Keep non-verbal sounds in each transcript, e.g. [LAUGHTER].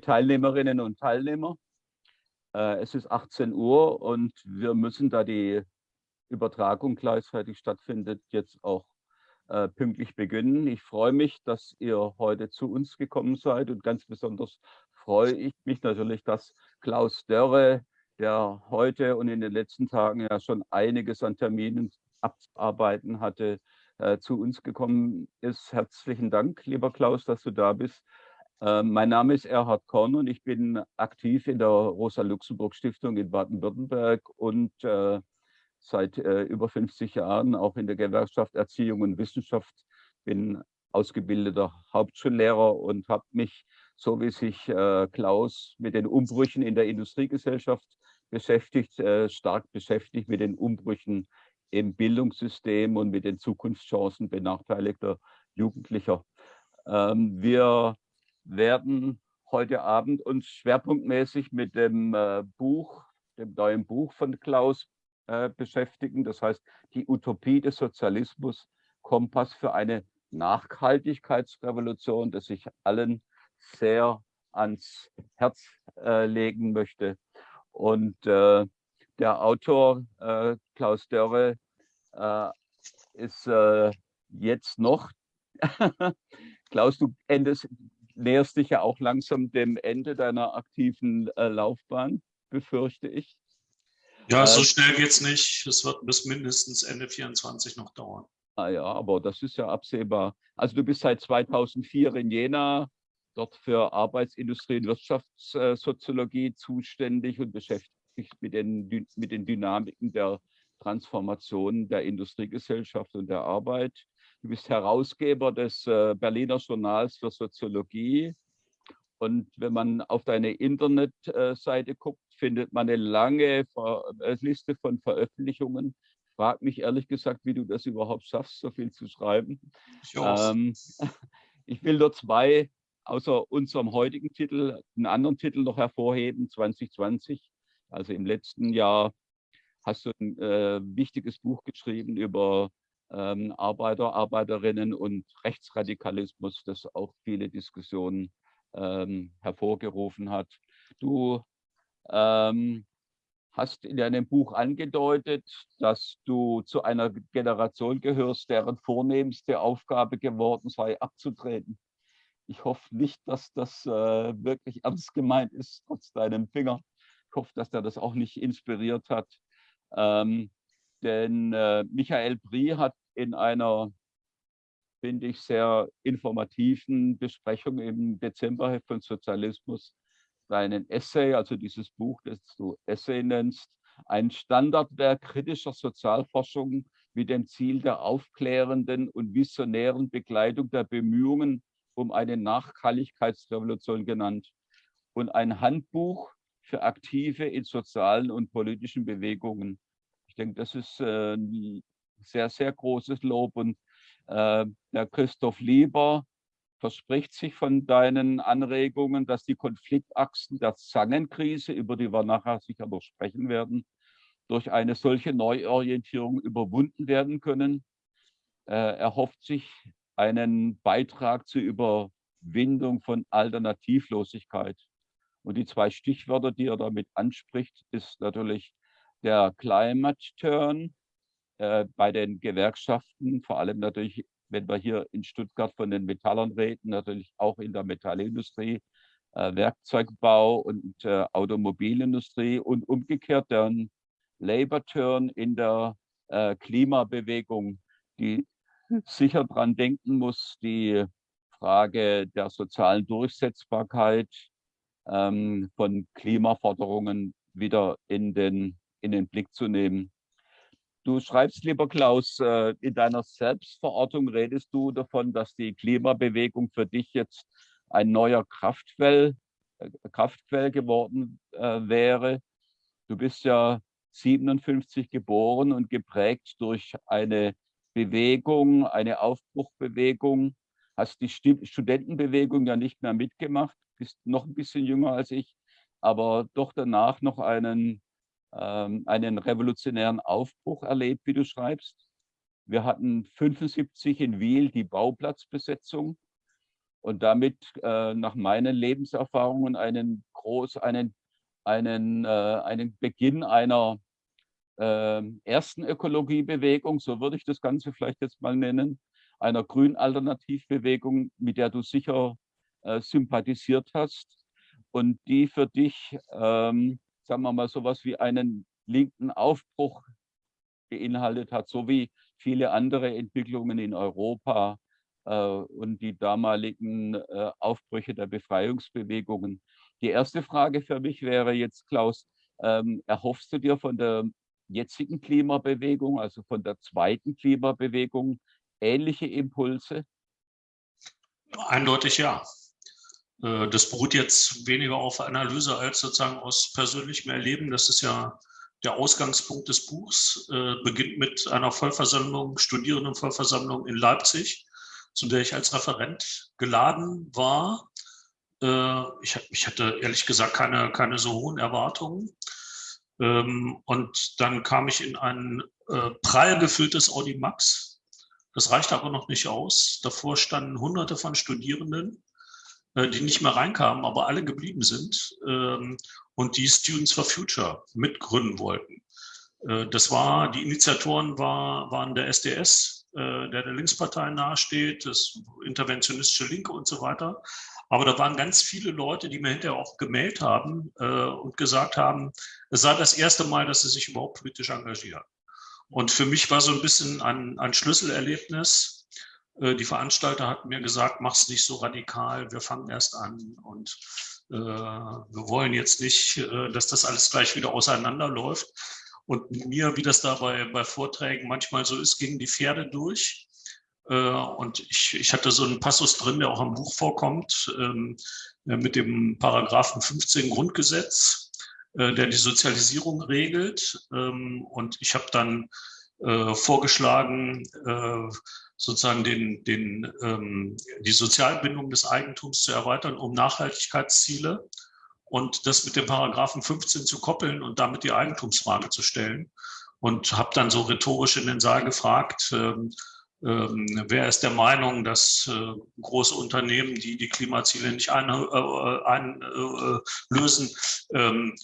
Teilnehmerinnen und Teilnehmer. Äh, es ist 18 Uhr und wir müssen, da die Übertragung gleichzeitig stattfindet, jetzt auch äh, pünktlich beginnen. Ich freue mich, dass ihr heute zu uns gekommen seid und ganz besonders freue ich mich natürlich, dass Klaus Dörre, der heute und in den letzten Tagen ja schon einiges an Terminen abarbeiten hatte, äh, zu uns gekommen ist. Herzlichen Dank, lieber Klaus, dass du da bist. Äh, mein Name ist Erhard Korn und ich bin aktiv in der Rosa-Luxemburg-Stiftung in Baden-Württemberg und äh, seit äh, über 50 Jahren auch in der Gewerkschaft Erziehung und Wissenschaft. Bin ausgebildeter Hauptschullehrer und habe mich, so wie sich äh, Klaus, mit den Umbrüchen in der Industriegesellschaft beschäftigt, äh, stark beschäftigt mit den Umbrüchen im Bildungssystem und mit den Zukunftschancen benachteiligter Jugendlicher. Ähm, wir werden heute Abend uns schwerpunktmäßig mit dem äh, Buch, dem neuen Buch von Klaus äh, beschäftigen. Das heißt, die Utopie des Sozialismus, Kompass für eine Nachhaltigkeitsrevolution, das ich allen sehr ans Herz äh, legen möchte. Und der Autor Klaus Dörre ist jetzt noch, [LAUGHS] Klaus, du endest, näherst dich ja auch langsam dem Ende deiner aktiven äh, Laufbahn, befürchte ich. Ja, so äh, schnell geht es nicht. Es wird bis mindestens Ende 24 noch dauern. Ah ja, aber das ist ja absehbar. Also du bist seit 2004 in Jena, dort für Arbeitsindustrie und Wirtschaftssoziologie zuständig und beschäftigt sich mit den, mit den Dynamiken der Transformation der Industriegesellschaft und der Arbeit. Du bist Herausgeber des äh, Berliner Journals für Soziologie. Und wenn man auf deine Internetseite guckt, findet man eine lange äh, Liste von Veröffentlichungen. Frag mich ehrlich gesagt, wie du das überhaupt schaffst, so viel zu schreiben. Ich, ähm, [LAUGHS] ich will nur zwei außer unserem heutigen Titel, einen anderen Titel noch hervorheben, 2020. Also im letzten Jahr hast du ein äh, wichtiges Buch geschrieben über ähm, Arbeiter, Arbeiterinnen und Rechtsradikalismus, das auch viele Diskussionen ähm, hervorgerufen hat. Du ähm, hast in deinem Buch angedeutet, dass du zu einer Generation gehörst, deren vornehmste Aufgabe geworden sei, abzutreten. Ich hoffe nicht, dass das äh, wirklich ernst gemeint ist, trotz deinem Finger. Ich hoffe, dass der das auch nicht inspiriert hat. Ähm, denn äh, Michael Brie hat in einer, finde ich, sehr informativen Besprechung im Dezember von Sozialismus seinen Essay, also dieses Buch, das du Essay nennst, ein Standardwerk kritischer Sozialforschung mit dem Ziel der aufklärenden und visionären Begleitung der Bemühungen um eine Nachhaltigkeitsrevolution genannt und ein Handbuch für Aktive in sozialen und politischen Bewegungen. Denke, das ist äh, ein sehr, sehr großes Lob. Und äh, der Christoph Lieber verspricht sich von deinen Anregungen, dass die Konfliktachsen der Zangenkrise, über die wir nachher sicher noch sprechen werden, durch eine solche Neuorientierung überwunden werden können. Äh, er hofft sich einen Beitrag zur Überwindung von Alternativlosigkeit. Und die zwei Stichwörter, die er damit anspricht, ist natürlich der Climate Turn äh, bei den Gewerkschaften, vor allem natürlich, wenn wir hier in Stuttgart von den Metallern reden, natürlich auch in der Metallindustrie, äh, Werkzeugbau und äh, Automobilindustrie und umgekehrt der Labor Turn in der äh, Klimabewegung, die sicher daran denken muss, die Frage der sozialen Durchsetzbarkeit ähm, von Klimaforderungen wieder in den, in den Blick zu nehmen. Du schreibst, lieber Klaus, äh, in deiner Selbstverortung redest du davon, dass die Klimabewegung für dich jetzt ein neuer Kraftquell, äh, Kraftquell geworden äh, wäre. Du bist ja 57 geboren und geprägt durch eine Bewegung, eine Aufbruchbewegung, hast die Studentenbewegung ja nicht mehr mitgemacht, bist noch ein bisschen jünger als ich, aber doch danach noch einen, einen revolutionären Aufbruch erlebt, wie du schreibst. Wir hatten 75 in Wiel die Bauplatzbesetzung. und damit äh, nach meinen Lebenserfahrungen einen groß, einen, einen, äh, einen Beginn einer äh, ersten Ökologiebewegung, so würde ich das Ganze vielleicht jetzt mal nennen, einer Grün-Alternativbewegung, mit der du sicher äh, sympathisiert hast und die für dich, ähm, sagen wir mal, sowas wie einen linken Aufbruch beinhaltet hat, so wie viele andere Entwicklungen in Europa äh, und die damaligen äh, Aufbrüche der Befreiungsbewegungen. Die erste Frage für mich wäre jetzt, Klaus, ähm, erhoffst du dir von der jetzigen Klimabewegung, also von der zweiten Klimabewegung, ähnliche Impulse? Eindeutig ja. Äh, das beruht jetzt weniger auf Analyse als sozusagen aus persönlichem Erleben. Das ist ja der Ausgangspunkt des Buchs. Äh, beginnt mit einer Vollversammlung, Studierendenvollversammlung in Leipzig, zu der ich als Referent geladen war. Äh, ich, ich hatte ehrlich gesagt keine, keine so hohen Erwartungen. Ähm, und dann kam ich in ein prall gefülltes Audi Max. Das reichte aber noch nicht aus. Davor standen hunderte von Studierenden die nicht mehr reinkamen, aber alle geblieben sind ähm, und die Students for Future mitgründen wollten. Äh, das war, die Initiatoren war, waren der SDS, äh, der der Linkspartei nahesteht, das interventionistische Linke und so weiter. Aber da waren ganz viele Leute, die mir hinterher auch gemeldet haben äh, und gesagt haben, es sei das erste Mal, dass sie sich überhaupt politisch engagieren. Und für mich war so ein bisschen ein, ein Schlüsselerlebnis, äh, die Veranstalter hatten mir gesagt, mach's nicht so radikal, wir fangen erst an und äh, wir wollen jetzt nicht, äh, dass das alles gleich wieder auseinanderläuft. Und mir, wie das da bei, Vorträgen manchmal so ist, gingen die Pferde durch. Äh, und ich, ich hatte so einen Passus drin, der auch im Buch vorkommt, ähm, mit dem Paragraphen 15 Grundgesetz, äh, der die Sozialisierung regelt. Ähm, und ich habe dann äh, vorgeschlagen, sozusagen den, den, ähm, die Sozialbindung des Eigentums zu erweitern, um Nachhaltigkeitsziele und das mit dem Paragraphen 15 zu koppeln und damit die Eigentumsfrage zu stellen. Und habe dann so rhetorisch in den Saal gefragt, ähm, ähm, wer ist der Meinung, dass äh, große Unternehmen, die die Klimaziele nicht einlösen, äh, äh, ähm,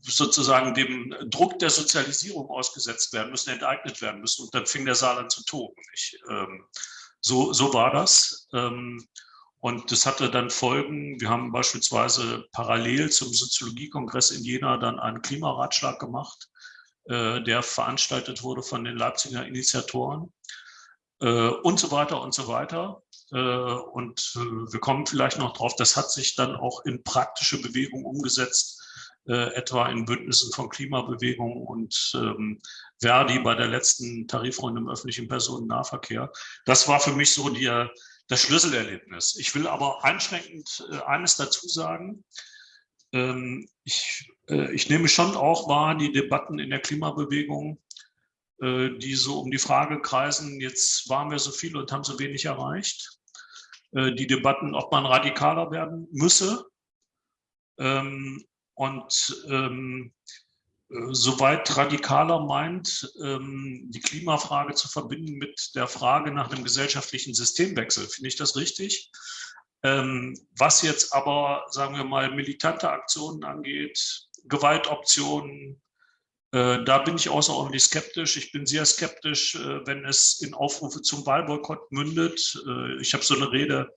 sozusagen dem Druck der Sozialisierung ausgesetzt werden müssen, enteignet werden müssen. Und dann fing der Saal an zu toben. Ich, ähm, so, so war das. Ähm, und das hatte dann Folgen. Wir haben beispielsweise parallel zum Soziologiekongress in Jena dann einen Klimaratschlag gemacht, äh, der veranstaltet wurde von den Leipziger Initiatoren und so weiter und so weiter. Äh, und äh, wir kommen vielleicht noch drauf, das hat sich dann auch in praktische Bewegung umgesetzt, äh, etwa in Bündnissen von Klimabewegung und ähm, Verdi bei der letzten Tarifrunde im öffentlichen Personennahverkehr. Das war für mich so die, das Schlüsselerlebnis. Ich will aber einschränkend äh, eines dazu sagen. Ähm, ich, äh, ich nehme schon auch wahr, die Debatten in der Klimabewegung, äh, die so um die Frage kreisen, jetzt waren wir so viel und haben so wenig erreicht. Äh, die Debatten, ob man radikaler werden müsse. Ähm, und ähm, äh, soweit radikaler meint, ähm, die Klimafrage zu verbinden mit der Frage nach einem gesellschaftlichen Systemwechsel. Finde ich das richtig? Was jetzt aber, sagen wir mal, militante Aktionen angeht, Gewaltoptionen, äh, da bin ich außerordentlich skeptisch. Ich bin sehr skeptisch, äh, wenn es in Aufrufe zum Wahlboykott mündet. Äh, ich habe so eine Rede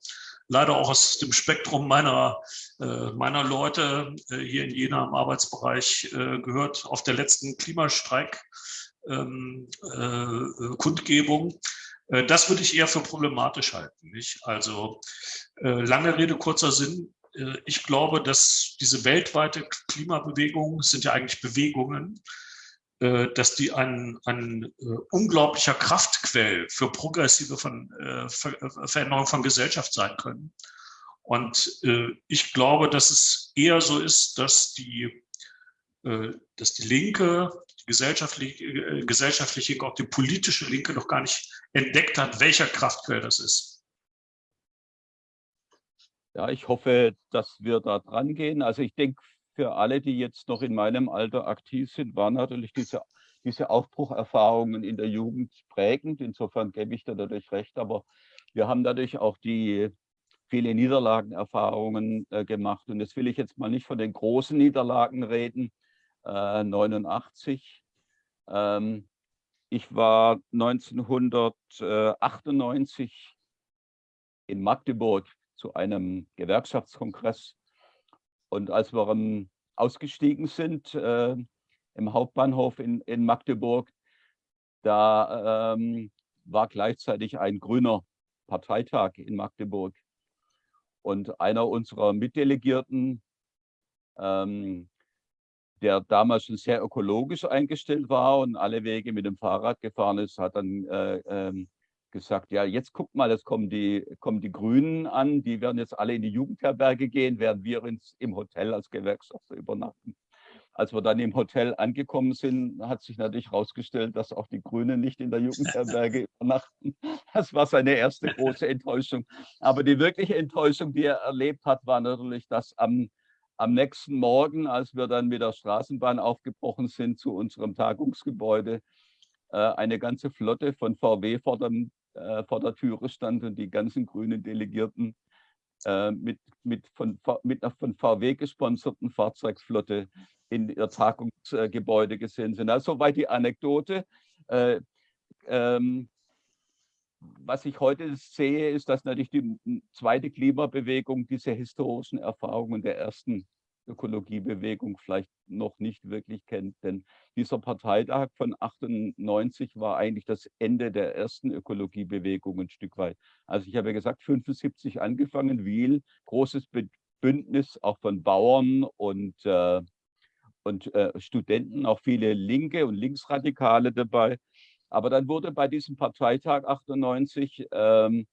leider auch aus dem Spektrum meiner, äh, meiner Leute äh, hier in Jena im Arbeitsbereich äh, gehört auf der letzten Klimastreik ähm, äh. Äh, das würde ich eher für problematisch halten. Nicht? Also äh, lange Rede, kurzer Sinn. Ich glaube, dass diese weltweite Klimabewegung sind ja eigentlich Bewegungen, äh, dass die ein, ein äh, unglaublicher Kraftquell für progressive von, äh, Ver äh, Veränderung von Gesellschaft sein können. Und äh, ich glaube, dass es eher so ist, dass die, äh, dass die Linke, die gesellschaftliche, äh, gesellschaftliche, auch die politische Linke noch gar nicht entdeckt hat, welcher Kraftquell das ist. Ja, ich hoffe, dass wir da dran gehen. Also ich denke, für alle, die jetzt noch in meinem Alter aktiv sind, waren natürlich diese, diese Aufbrucherfahrungen in der Jugend prägend. Insofern gebe ich da natürlich recht. Aber wir haben dadurch auch die, viele Niederlagenerfahrungen äh, gemacht. Und jetzt will ich jetzt mal nicht von den großen Niederlagen reden, äh, 89. Ähm, ich war 1998 in Magdeburg zu einem Gewerkschaftskongress. Und als wir um, ausgestiegen sind äh, im Hauptbahnhof in, in Magdeburg, da ähm, war gleichzeitig ein grüner Parteitag in Magdeburg. Und einer unserer Mitdelegierten, ähm, der damals schon sehr ökologisch eingestellt war und alle Wege mit dem Fahrrad gefahren ist, hat dann äh, ähm, gesagt, ja, jetzt guck mal, jetzt kommen die, kommen die Grünen an, die werden jetzt alle in die Jugendherberge gehen, während wir ins, im Hotel als Gewerkschafter übernachten. Als wir dann im Hotel angekommen sind, hat sich natürlich herausgestellt, dass auch die Grünen nicht in der Jugendherberge [LAUGHS] übernachten. Das war seine erste große Enttäuschung. Aber die wirkliche Enttäuschung, die er erlebt hat, war natürlich, dass am, am nächsten Morgen, als wir dann mit der Straßenbahn aufgebrochen sind zu unserem Tagungsgebäude, äh, eine ganze Flotte von VW vor, dem, äh, vor der Türe stand und die ganzen grünen Delegierten äh, mit, mit, von, mit einer von VW gesponserten Fahrzeugflotte in ihr Tagungsgebäude gesehen sind. Also soweit die Anekdote. Äh, ähm, was ich heute sehe, ist, dass natürlich die zweite Klimabewegung diese historischen Erfahrungen der ersten Ökologiebewegung vielleicht noch nicht wirklich kennt. Denn dieser Parteitag von 98 war eigentlich das Ende der ersten Ökologiebewegung ein Stück weit. Also ich habe ja gesagt, 75 angefangen, Wiel, großes Bündnis auch von Bauern und äh, und äh, Studenten, auch viele Linke und Linksradikale dabei. Aber dann wurde bei diesem Parteitag 98 ähm,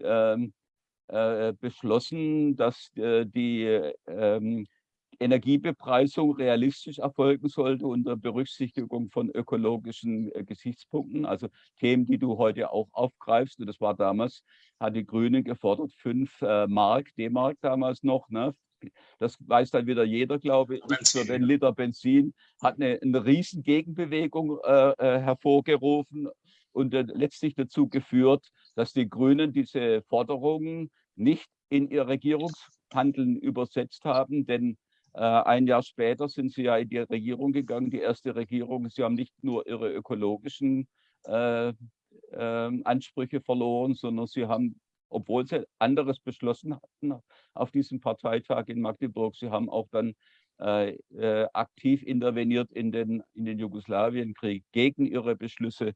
ähm, äh, beschlossen, dass äh, die ähm, Energiebepreisung realistisch erfolgen sollte unter Berücksichtigung von ökologischen äh, Gesichtspunkten, also Themen, die du heute auch aufgreifst. Und das war damals, hat die Grünen gefordert, fünf äh, Mark, D-Mark damals noch, ne, das weiß dann wieder jeder, glaube ich, für den Liter Benzin, hat eine, eine riesen Gegenbewegung äh, äh, hervorgerufen und äh, letztlich dazu geführt, dass die Grünen diese Forderungen nicht in ihr Regierungshandeln übersetzt haben, denn äh, ein Jahr später sind sie ja in die Regierung gegangen, die erste Regierung. Sie haben nicht nur ihre ökologischen äh, ähm, Ansprüche verloren, sondern sie haben obwohl sie anderes beschlossen hatten auf diesem Parteitag in Magdeburg. Sie haben auch dann äh, äh, aktiv interveniert in den, in den Jugoslawienkrieg gegen ihre Beschlüsse.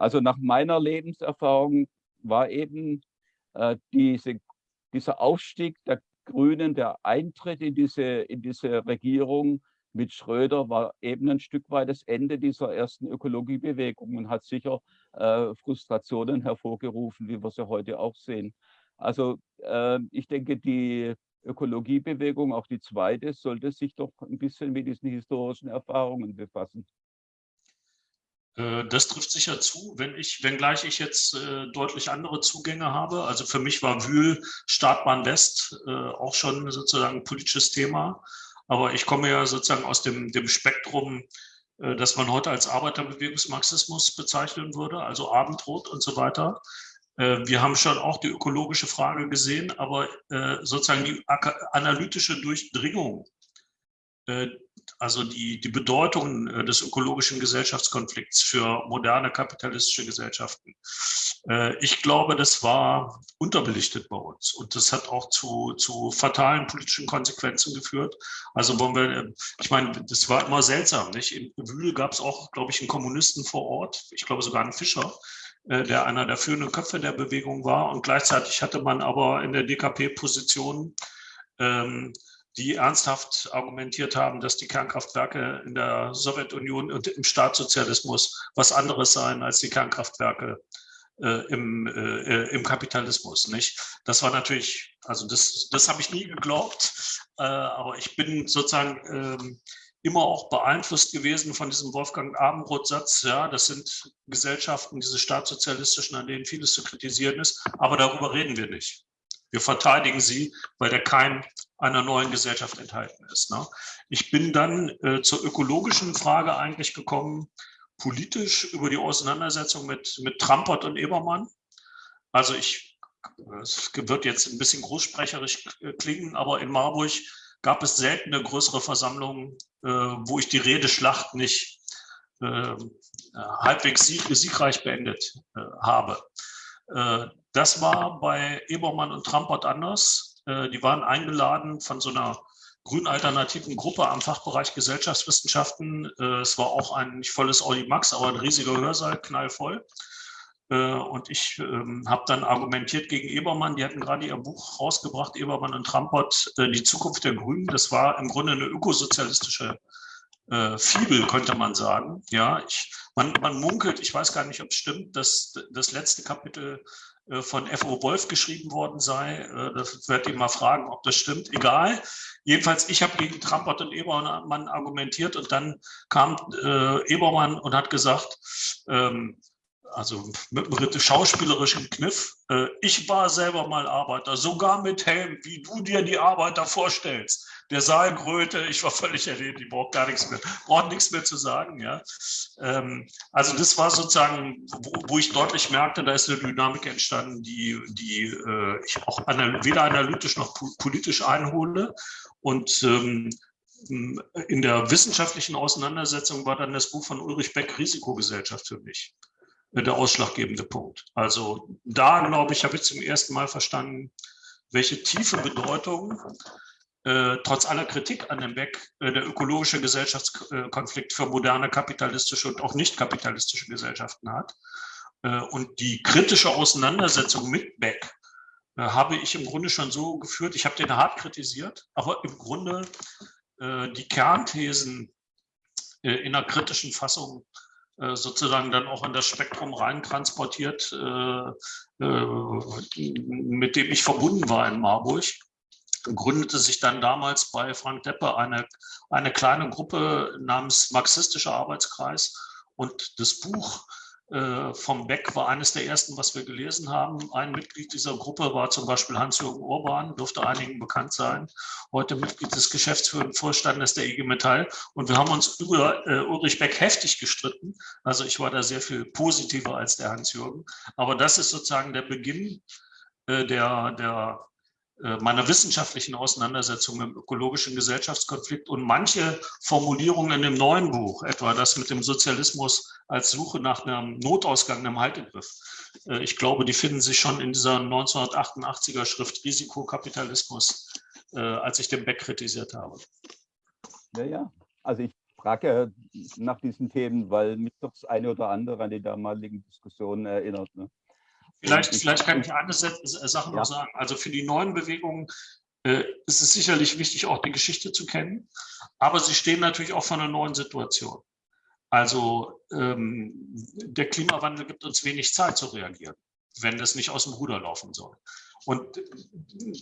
Also nach meiner Lebenserfahrung war eben äh, diese, dieser Aufstieg der Grünen, der Eintritt in diese, in diese Regierung mit Schröder war eben ein Stück weit das Ende dieser ersten Ökologiebewegung und hat sicher äh, Frustrationen hervorgerufen, wie wir sie heute auch sehen. Also äh, ich denke, die Ökologiebewegung, auch die zweite, sollte sich doch ein bisschen mit diesen historischen Erfahrungen befassen. Äh, das trifft sicher zu, wenn ich, wenngleich ich jetzt äh, deutlich andere Zugänge habe. Also für mich war Wühl Startbahn West äh, auch schon sozusagen politisches Thema. Aber ich komme ja sozusagen aus dem, dem Spektrum, äh, das man heute als Arbeiterbewegungsmarxismus bezeichnen würde, also Abendrot und so weiter. Äh, wir haben schon auch die ökologische Frage gesehen, aber äh, sozusagen die analytische Durchdringung also die, die Bedeutung äh, des ökologischen Gesellschaftskonflikts für moderne kapitalistische Gesellschaften. Äh, ich glaube, das war unterbelichtet bei uns und das hat auch zu, zu fatalen politischen Konsequenzen geführt. Also wollen wir, ich meine, das war immer seltsam. Nicht? In Wühl gab es auch, glaube ich, einen Kommunisten vor Ort, ich glaube sogar einen Fischer, der einer der führenden Köpfe der Bewegung war. Und gleichzeitig hatte man aber in der DKP Positionen, ähm, die ernsthaft argumentiert haben, dass die Kernkraftwerke in der Sowjetunion und im Staatssozialismus was anderes seien als die Kernkraftwerke äh, im, äh, im Kapitalismus. Nicht? Das war natürlich, also das, das habe ich nie geglaubt, äh, aber ich bin sozusagen ähm, immer auch beeinflusst gewesen von diesem Wolfgang Abendroth-Satz, ja, das sind Gesellschaften, diese staatssozialistischen, an denen vieles zu kritisieren ist, aber darüber reden wir nicht. Wir verteidigen sie, weil der Keim einer neuen Gesellschaft enthalten ist. Ne? Ich bin dann äh, zur ökologischen Frage eigentlich gekommen, politisch über die Auseinandersetzung mit, mit Trampert und Ebermann. Also ich es wird jetzt ein bisschen großsprecherisch klingen, aber in Marburg gab es seltene größere Versammlungen, äh, wo ich die Redeschlacht nicht äh, halbwegs sieg siegreich beendet äh, habe. Das war bei Ebermann und Trampert anders. Äh, die waren eingeladen von so einer grün-alternativen Gruppe am Fachbereich Gesellschaftswissenschaften. Äh, es war auch ein nicht volles Audimax, aber ein riesiger Hörsaal, knallvoll. Äh, und ich ähm, habe dann argumentiert gegen Ebermann, die hatten gerade ihr Buch rausgebracht, Ebermann und Trampert, Die Zukunft der Grünen. Das war im Grunde eine ökosozialistische äh, Fibel, könnte man sagen. Ja, ich, man, man munkelt, ich weiß gar nicht, ob es stimmt, dass das letzte Kapitel von F.O. Wolf geschrieben worden sei. Äh, das werde ich mal fragen, ob das stimmt. Egal. Jedenfalls, ich habe gegen Trampert und Ebermann argumentiert und dann kam äh, Ebermann und hat gesagt, ähm, also mit einem schauspielerischen Kniff. Äh, ich war selber mal Arbeiter, sogar mit Helm, wie du dir die Arbeiter vorstellst. Der Saal grölte, ich war völlig erledigt, ich brauche gar nichts mehr, brauche nichts mehr zu sagen. Ja. Ähm, also das war sozusagen, wo, ich deutlich merkte, da ist eine Dynamik entstanden, die, die äh, ich auch weder analytisch noch politisch einhole. Und ähm, in der wissenschaftlichen Auseinandersetzung war dann das Buch von Ulrich Beck Risikogesellschaft für mich der ausschlaggebende Punkt. Also da, glaube ich, habe ich zum ersten Mal verstanden, welche tiefe Bedeutung äh, trotz aller Kritik an dem Beck äh, der ökologische Gesellschaftskonflikt für moderne kapitalistische und auch nicht kapitalistische Gesellschaften hat. Äh, und die kritische Auseinandersetzung mit Beck äh, habe ich im Grunde schon so geführt, ich habe den hart kritisiert, aber im Grunde äh, die Kernthesen äh, in einer kritischen Fassung sozusagen dann auch in das Spektrum rein transportiert, äh, äh, mit dem ich verbunden war in Marburg. Gründete sich dann damals bei Frank Deppe eine, eine kleine Gruppe namens Marxistischer Arbeitskreis. Und das Buch äh, vom Beck war eines der ersten, was wir gelesen haben. Ein Mitglied dieser Gruppe war zum Beispiel Hans-Jürgen Urban, dürfte einigen bekannt sein. Heute Mitglied des geschäftsführenden Vorstandes der IG Metall. Und wir haben uns über äh, Ulrich Beck heftig gestritten. Also ich war da sehr viel positiver als der Hans-Jürgen. Aber das ist sozusagen der Beginn äh, der, der äh, meiner wissenschaftlichen Auseinandersetzung mit dem ökologischen Gesellschaftskonflikt und manche Formulierungen in dem neuen Buch, etwa das mit dem Sozialismus als Suche nach einem Notausgang, einem Haltegriff. Äh, ich glaube, die finden sich schon in dieser 1988er Schrift Risikokapitalismus, äh, als ich den Beck kritisiert habe. Ja, ja. Also ich frage nach diesen Themen, weil mich doch das eine oder andere an die damaligen Diskussionen erinnert. Ne? Vielleicht, vielleicht kann ich eine Sache noch ja. sagen. Also für die neuen Bewegungen äh, ist es sicherlich wichtig, auch die Geschichte zu kennen, aber sie stehen natürlich auch vor einer neuen Situation. Also ähm, der Klimawandel gibt uns wenig Zeit zu reagieren, wenn das nicht aus dem Ruder laufen soll. Und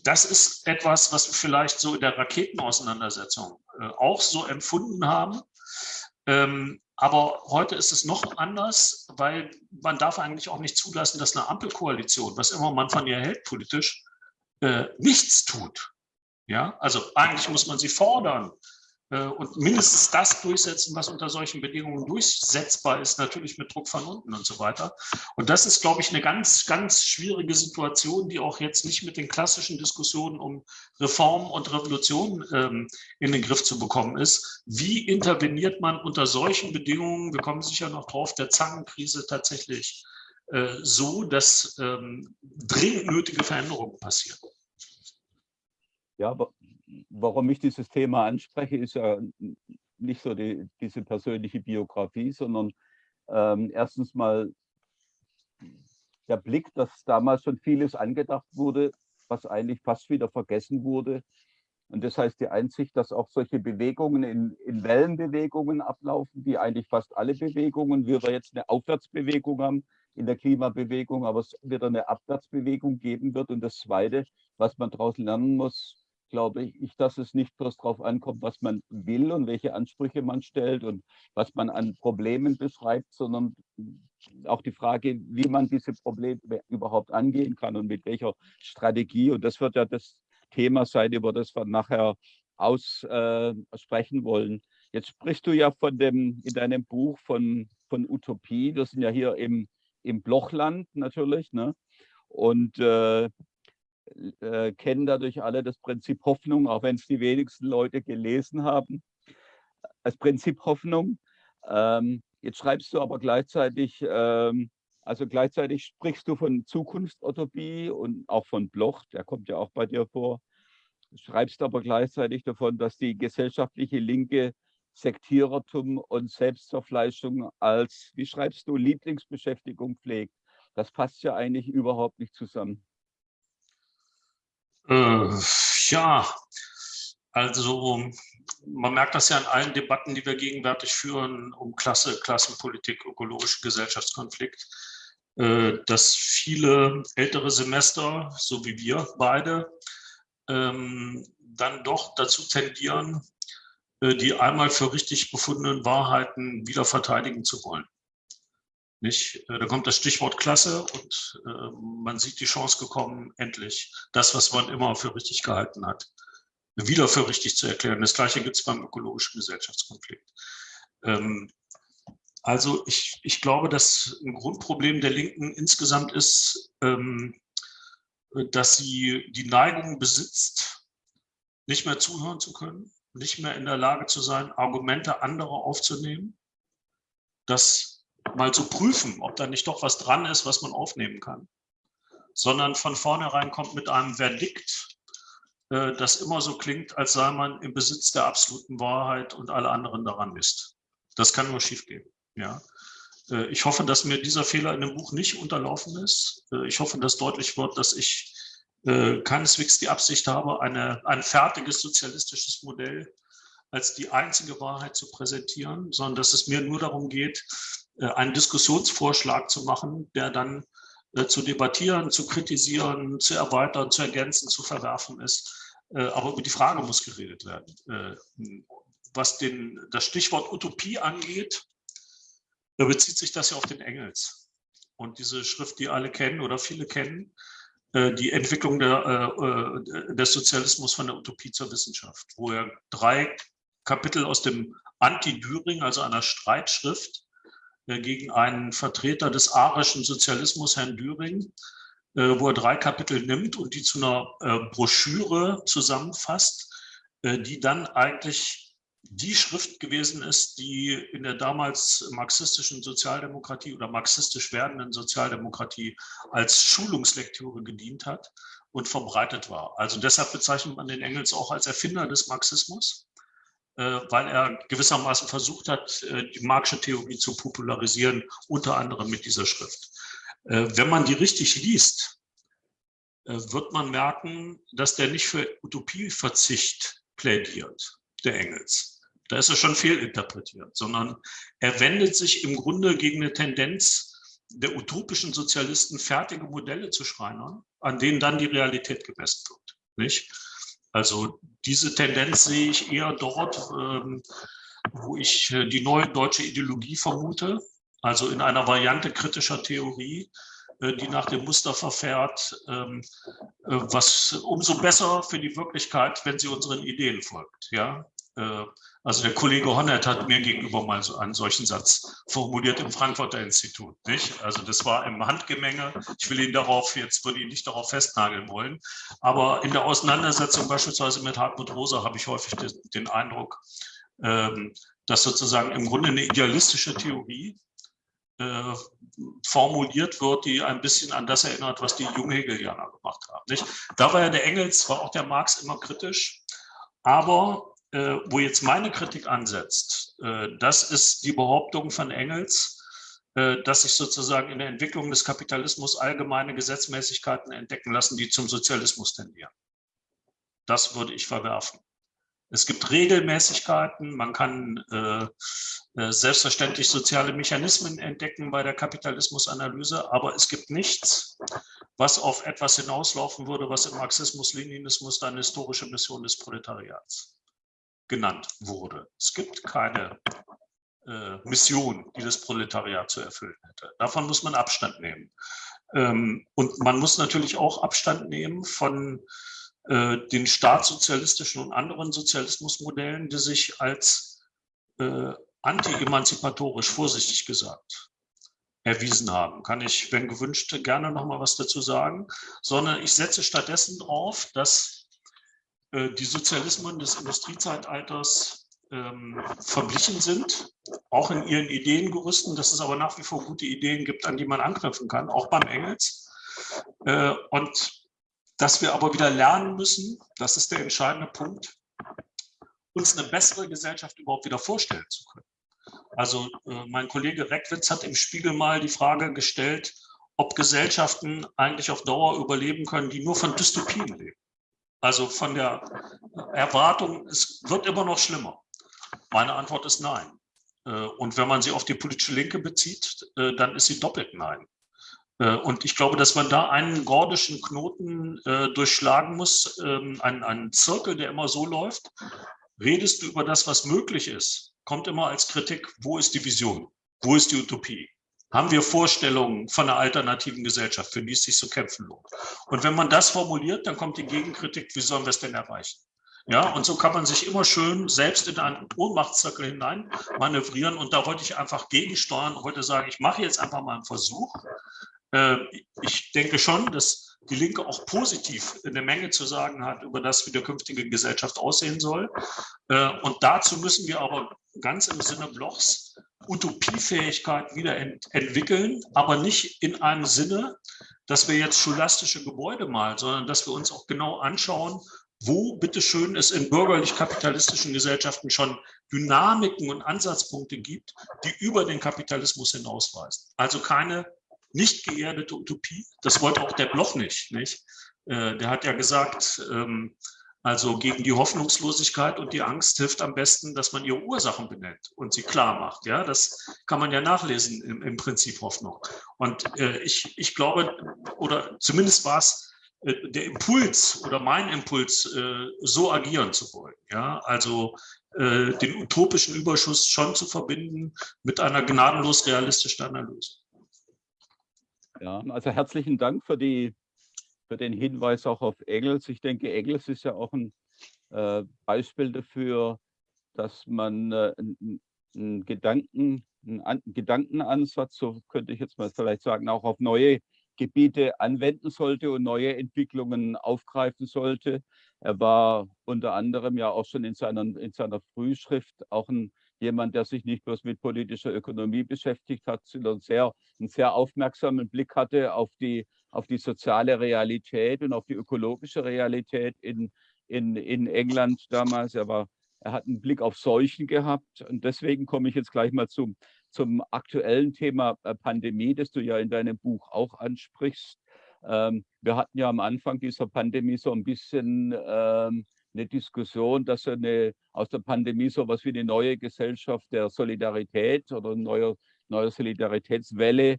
das ist etwas, was wir vielleicht so in der Raketenauseinandersetzung äh, auch so empfunden haben. Ähm, aber heute ist es noch anders, weil man darf eigentlich auch nicht zulassen, dass eine Ampelkoalition, was immer man von ihr hält politisch, äh, nichts tut. Ja, also eigentlich muss man sie fordern, und mindestens das durchsetzen, was unter solchen Bedingungen durchsetzbar ist, natürlich mit Druck von unten und so weiter. Und das ist, glaube ich, eine ganz, ganz schwierige Situation, die auch jetzt nicht mit den klassischen Diskussionen um Reform und Revolution ähm, in den Griff zu bekommen ist. Wie interveniert man unter solchen Bedingungen, wir kommen sicher noch drauf, der Zangenkrise tatsächlich äh, so, dass ähm, dringend nötige Veränderungen passieren? Ja, warum ich dieses Thema anspreche, ist ja nicht so die, diese persönliche Biografie, sondern ähm, erstens mal der Blick, dass damals schon vieles angedacht wurde, was eigentlich fast wieder vergessen wurde. Und das heißt die Einsicht, dass auch solche Bewegungen in, in Wellenbewegungen ablaufen, wie eigentlich fast alle Bewegungen. Wir jetzt eine Aufwärtsbewegung haben in der Klimabewegung, aber es wieder eine Abwärtsbewegung geben wird. Und das Zweite, was man daraus lernen muss, glaube ich, dass es nicht bloß darauf ankommt, was man will und welche Ansprüche man stellt und was man an Problemen beschreibt, sondern auch die Frage, wie man diese Probleme überhaupt angehen kann und mit welcher Strategie. Und das wird ja das Thema sein, über das wir nachher aussprechen äh, wollen. Jetzt sprichst du ja von dem, in deinem Buch von, von Utopie. Wir sind ja hier im, im Blochland natürlich. Ne? und äh, äh, kennen dadurch alle das Prinzip Hoffnung, auch wenn es die wenigsten Leute gelesen haben. Das Prinzip Hoffnung. Ähm, jetzt schreibst du aber gleichzeitig, ähm, also gleichzeitig sprichst du von Zukunftsutopie und auch von Bloch, der kommt ja auch bei dir vor. Schreibst aber gleichzeitig davon, dass die gesellschaftliche Linke Sektierertum und Selbstzerfleischung als, wie schreibst du, Lieblingsbeschäftigung pflegt. Das passt ja eigentlich überhaupt nicht zusammen. Äh, ja, also man merkt das ja in allen Debatten, die wir gegenwärtig führen, um Klasse, Klassenpolitik, ökologische Gesellschaftskonflikt, äh, dass viele ältere Semester, so wie wir beide, ähm, dann doch dazu tendieren, äh, die einmal für richtig befundenen Wahrheiten wieder verteidigen zu wollen. Nicht? Äh, da kommt das Stichwort Klasse und man sieht die Chance gekommen, endlich das, was man immer für richtig gehalten hat, wieder für richtig zu erklären. Das Gleiche gibt es beim ökologischen Gesellschaftskonflikt. Ähm, also ich, ich glaube, dass ein Grundproblem der Linken insgesamt ist, ähm, dass sie die Neigung besitzt, nicht mehr zuhören zu können, nicht mehr in der Lage zu sein, Argumente anderer aufzunehmen, das mal zu prüfen, ob da nicht doch was dran ist, was man aufnehmen kann, sondern von vornherein kommt mit einem Verdikt, äh, das immer so klingt, als sei man im Besitz der absoluten Wahrheit und alle anderen daran misst. Das kann nur schiefgehen. Ja. Äh, ich hoffe, dass mir dieser Fehler in dem Buch nicht unterlaufen ist. Äh, ich hoffe, dass deutlich wird, dass ich keineswegs die Absicht habe, eine, ein fertiges sozialistisches Modell als die einzige Wahrheit zu präsentieren, sondern dass es mir nur darum geht, einen Diskussionsvorschlag zu machen, der dann zu debattieren, zu kritisieren, zu erweitern, zu ergänzen, zu verwerfen ist. Aber über die Frage muss geredet werden. Was den, das Stichwort Utopie angeht, bezieht sich das ja auf den Engels. Und diese Schrift, die alle kennen oder viele kennen, äh, die Entwicklung der, äh, äh, des Sozialismus von der Utopie zur Wissenschaft, wo er drei Kapitel aus dem Anti-Düring, also einer Streitschrift gegen einen Vertreter des arischen Sozialismus, Herrn Düring, wo er drei Kapitel nimmt und die zu einer Broschüre zusammenfasst, die dann eigentlich die Schrift gewesen ist, die in der damals marxistischen Sozialdemokratie oder marxistisch werdenden Sozialdemokratie als Schulungslektüre gedient hat und verbreitet war. Also deshalb bezeichnet man den Engels auch als Erfinder des Marxismus, äh, weil er gewissermaßen versucht hat, äh, die marxische Theorie zu popularisieren, unter anderem mit dieser Schrift. Äh, wenn man die richtig liest, wird man merken, dass der nicht für Utopieverzicht plädiert, der Engels da ist er schon fehlinterpretiert, sondern er wendet sich im Grunde gegen eine Tendenz der utopischen Sozialisten, fertige Modelle zu schreinern, an denen dann die Realität gemessen wird. Nicht? Also diese Tendenz sehe ich eher dort, ähm, wo ich äh, die neue deutsche Ideologie vermute, also in einer Variante kritischer Theorie, äh, die nach dem Muster verfährt, ähm, äh, was umso besser für die Wirklichkeit, wenn sie unseren Ideen folgt. Ja? Also der Kollege Honnert hat mir gegenüber mal so einen solchen Satz formuliert im Frankfurter Institut. Nicht? Also das war im Handgemenge. Ich will ihn darauf, jetzt würde ihn nicht darauf festnageln wollen. Aber in der Auseinandersetzung beispielsweise mit Hartmut Rosa habe ich häufig den Eindruck, ähm, dass sozusagen im Grunde eine idealistische Theorie äh, formuliert wird, die ein bisschen an das erinnert, was die Junghegelianer gemacht haben. Nicht? Da war ja der Engels, war auch der Marx immer kritisch, aber äh, wo jetzt meine Kritik ansetzt, äh, das ist die Behauptung von Engels, äh, dass sich sozusagen in der Entwicklung des Kapitalismus allgemeine Gesetzmäßigkeiten entdecken lassen, die zum Sozialismus tendieren. Das würde ich verwerfen. Es gibt Regelmäßigkeiten, man kann äh, äh, selbstverständlich soziale Mechanismen entdecken bei der Kapitalismusanalyse, aber es gibt nichts, was auf etwas hinauslaufen würde, was im Marxismus-Leninismus dann historische Mission des Proletariats genannt wurde. Es gibt keine äh, Mission, die das Proletariat zu erfüllen hätte. Davon muss man Abstand nehmen. Ähm, und man muss natürlich auch Abstand nehmen von äh, den staatssozialistischen und anderen Sozialismusmodellen, die sich als äh, anti-emanzipatorisch, vorsichtig gesagt, erwiesen haben. Kann ich, wenn gewünscht, gerne noch mal was dazu sagen, sondern ich setze stattdessen darauf, dass die Sozialismen des Industriezeitalters ähm, verblichen sind, auch in ihren Ideengerüsten, dass es aber nach wie vor gute Ideen gibt, an die man anknüpfen kann, auch beim Engels. Äh, und dass wir aber wieder lernen müssen, das ist der entscheidende Punkt, uns eine bessere Gesellschaft überhaupt wieder vorstellen zu können. Also äh, mein Kollege Reckwitz hat im Spiegel mal die Frage gestellt, ob Gesellschaften eigentlich auf Dauer überleben können, die nur von Dystopien leben. Also von der Erwartung, es wird immer noch schlimmer. Meine Antwort ist nein. Äh, und wenn man sie auf die politische Linke bezieht, äh, dann ist sie doppelt nein. Äh, und ich glaube, dass man da einen gordischen Knoten durchschlagen muss, ähm, einen, einen Zirkel, der immer so läuft. Redest du über das, was möglich ist, kommt immer als Kritik, wo ist die Vision? Wo ist die Utopie? Haben wir Vorstellungen von einer alternativen Gesellschaft, für die es sich zu kämpfen lohnt? Und wenn man das formuliert, dann kommt die Gegenkritik, wie sollen wir es denn erreichen? Ja, und so kann man sich immer schön selbst in einen Ohnmachtszirkel hinein manövrieren. Und da wollte ich einfach gegensteuern und wollte sagen, ich mache jetzt einfach mal einen Versuch. Äh, ich denke schon, dass die Linke auch positiv eine Menge zu sagen hat über das, wie der künftige Gesellschaft aussehen soll. Äh, und dazu müssen wir aber ganz im Sinne Blochs Utopiefähigkeit wieder ent entwickeln, aber nicht in einem Sinne, dass wir jetzt scholastische Gebäude malen, sondern dass wir uns auch genau anschauen, wo bitteschön es in bürgerlich-kapitalistischen Gesellschaften schon Dynamiken und Ansatzpunkte gibt, die über den Kapitalismus hinausweisen. Also keine nicht geerdete Utopie. Das wollte auch der Bloch nicht. nicht? Äh, der hat ja gesagt, ähm, also gegen die Hoffnungslosigkeit und die Angst hilft am besten, dass man ihre Ursachen benennt und sie klar macht. Ja, das kann man ja nachlesen im, im Prinzip Hoffnung. Und äh, ich, ich glaube, oder zumindest war es äh, der Impuls oder mein Impuls, äh, so agieren zu wollen. Ja, also äh, den utopischen Überschuss schon zu verbinden mit einer gnadenlos realistischen Analyse. Ja, also herzlichen Dank für, die, für den Hinweis auch auf Engels. Ich denke, Engels ist ja auch ein äh, Beispiel dafür, dass man äh, einen Gedanken, Gedankenansatz, so könnte ich jetzt mal vielleicht sagen, auch auf neue Gebiete anwenden sollte und neue Entwicklungen aufgreifen sollte. Er war unter anderem ja auch schon in seiner, in seiner Frühschrift auch ein, jemand, der sich nicht bloß mit politischer Ökonomie beschäftigt hat, sondern sehr, einen sehr aufmerksamen Blick hatte auf die, auf die soziale Realität und auf die ökologische Realität in, in, in England damals. Er, war, er hat einen Blick auf Seuchen gehabt und deswegen komme ich jetzt gleich mal zum, zum aktuellen Thema äh, Pandemie, das du ja in deinem Buch auch ansprichst. Ähm, wir hatten ja am Anfang dieser Pandemie so ein bisschen ähm, eine Diskussion, dass eine, aus der Pandemie so etwas wie eine neue Gesellschaft der Solidarität oder eine neue, neue Solidaritätswelle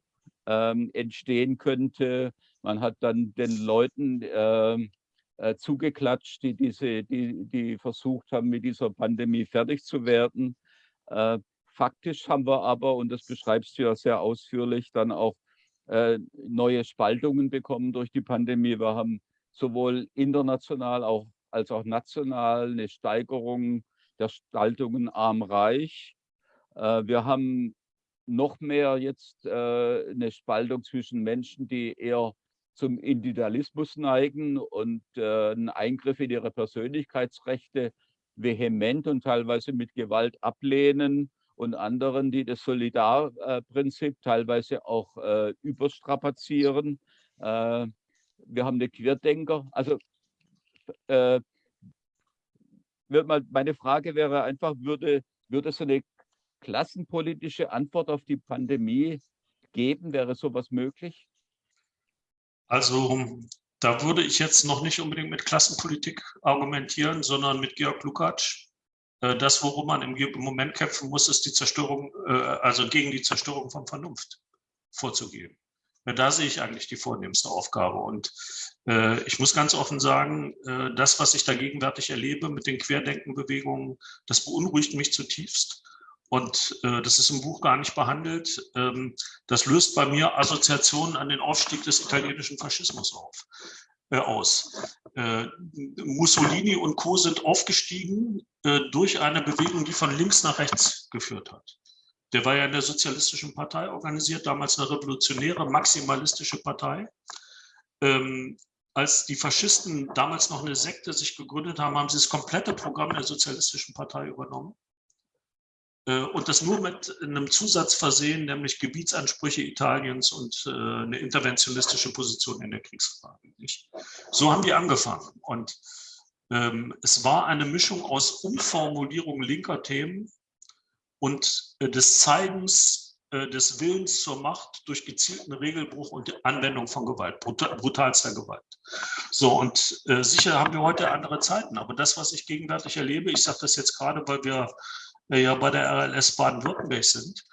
ähm, entstehen könnte. Man hat dann den Leuten ähm, äh, zugeklatscht, die, diese, die, die versucht haben, mit dieser Pandemie fertig zu werden. Äh, Faktisch haben wir aber, und das beschreibst du ja sehr ausführlich, dann auch äh, neue Spaltungen bekommen durch die Pandemie. Wir haben sowohl international auch, als auch national eine Steigerung der Spaltungen arm-reich. Äh, wir haben noch mehr jetzt äh, eine Spaltung zwischen Menschen, die eher zum Individualismus neigen und äh, einen Eingriff in ihre Persönlichkeitsrechte vehement und teilweise mit Gewalt ablehnen und anderen, die das Solidarprinzip teilweise auch äh, überstrapazieren. Äh, wir haben eine Querdenker. Also äh, meine Frage wäre einfach, würde, würde es eine klassenpolitische Antwort auf die Pandemie geben? Wäre sowas möglich? Also da würde ich jetzt noch nicht unbedingt mit Klassenpolitik argumentieren, sondern mit Georg Lukacs, äh, das, worum man im Moment kämpfen muss, ist die Zerstörung, äh, also gegen die Zerstörung von Vernunft vorzugehen. Da sehe ich eigentlich die vornehmste Aufgabe. Und äh, ich muss ganz offen sagen, das, was ich da gegenwärtig erlebe mit den Querdenkenbewegungen, das beunruhigt mich zutiefst. Und das ist im Buch gar nicht behandelt. Ähm, das löst bei mir Assoziationen an den Aufstieg des italienischen Faschismus auf äh, aus. Äh, Mussolini und Co. sind aufgestiegen äh, durch eine Bewegung, die von links nach rechts geführt hat. Der war ja in der Sozialistischen Partei organisiert, damals eine revolutionäre, maximalistische Partei. Ähm, als die Faschisten damals noch eine Sekte sich gegründet haben, haben sie das komplette Programm der Sozialistischen Partei übernommen. Äh, und das nur mit einem Zusatz versehen, nämlich Gebietsansprüche Italiens und äh, eine interventionistische Position in der Kriegsfrage. So haben die angefangen. Und ähm, es war eine Mischung aus Umformulierung linker Themen und äh, des Zeigens des Willens zur Macht durch gezielten Regelbruch und Anwendung von Gewalt, brutalster Gewalt. So, und sicher haben wir heute andere Zeiten, aber das, was ich gegenwärtig erlebe, ich sage das jetzt gerade, weil wir äh, ja bei der RLS Baden-Württemberg sind,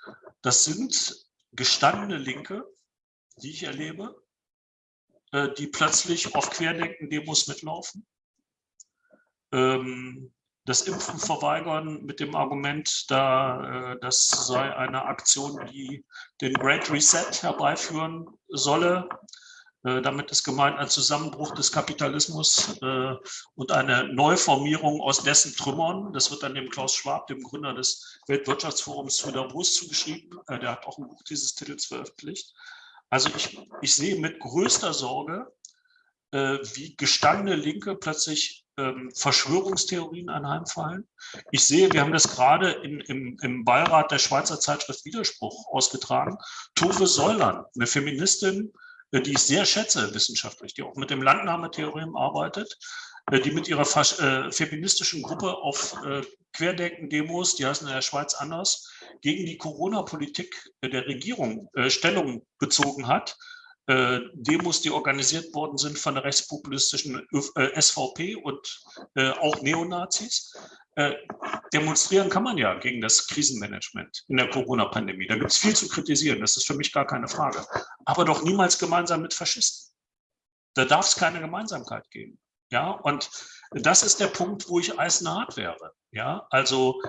das sind gestandene Linke, die ich erlebe, äh, die plötzlich auf Querdenken-Demos mitlaufen, ähm, das Impfen verweigern mit dem Argument, da, äh, das sei eine Aktion, die den Great Reset herbeiführen solle. Äh, damit ist gemeint ein Zusammenbruch des Kapitalismus äh, und eine Neuformierung aus dessen Trümmern. Das wird dann dem Klaus Schwab, dem Gründer des Weltwirtschaftsforums, zu Davos zugeschrieben. Der hat auch ein Buch dieses Titels veröffentlicht. Also ich, ich sehe mit größter Sorge, wie gestandene Linke plötzlich ähm, Verschwörungstheorien anheimfallen. Ich sehe, wir haben das gerade in, im, im Beirat der Schweizer Zeitschrift Widerspruch ausgetragen. Tove Säuland, eine Feministin, äh, die ich sehr schätze wissenschaftlich, die auch mit dem Landnahmetheorem arbeitet, äh, die mit ihrer äh, feministischen Gruppe auf äh, Querdenken-Demos, die heißen in der Schweiz anders, gegen die Corona-Politik der Regierung äh, Stellung bezogen hat äh, Demos, die organisiert worden sind von der rechtspopulistischen äh, SVP und äh, auch Neonazis. Äh, demonstrieren kann man ja gegen das Krisenmanagement in der Corona-Pandemie. Da gibt es viel zu kritisieren, das ist für mich gar keine Frage. Aber doch niemals gemeinsam mit Faschisten. Da darf es keine Gemeinsamkeit geben. Ja, und das ist der Punkt, wo ich eisenhart wäre. Ja, also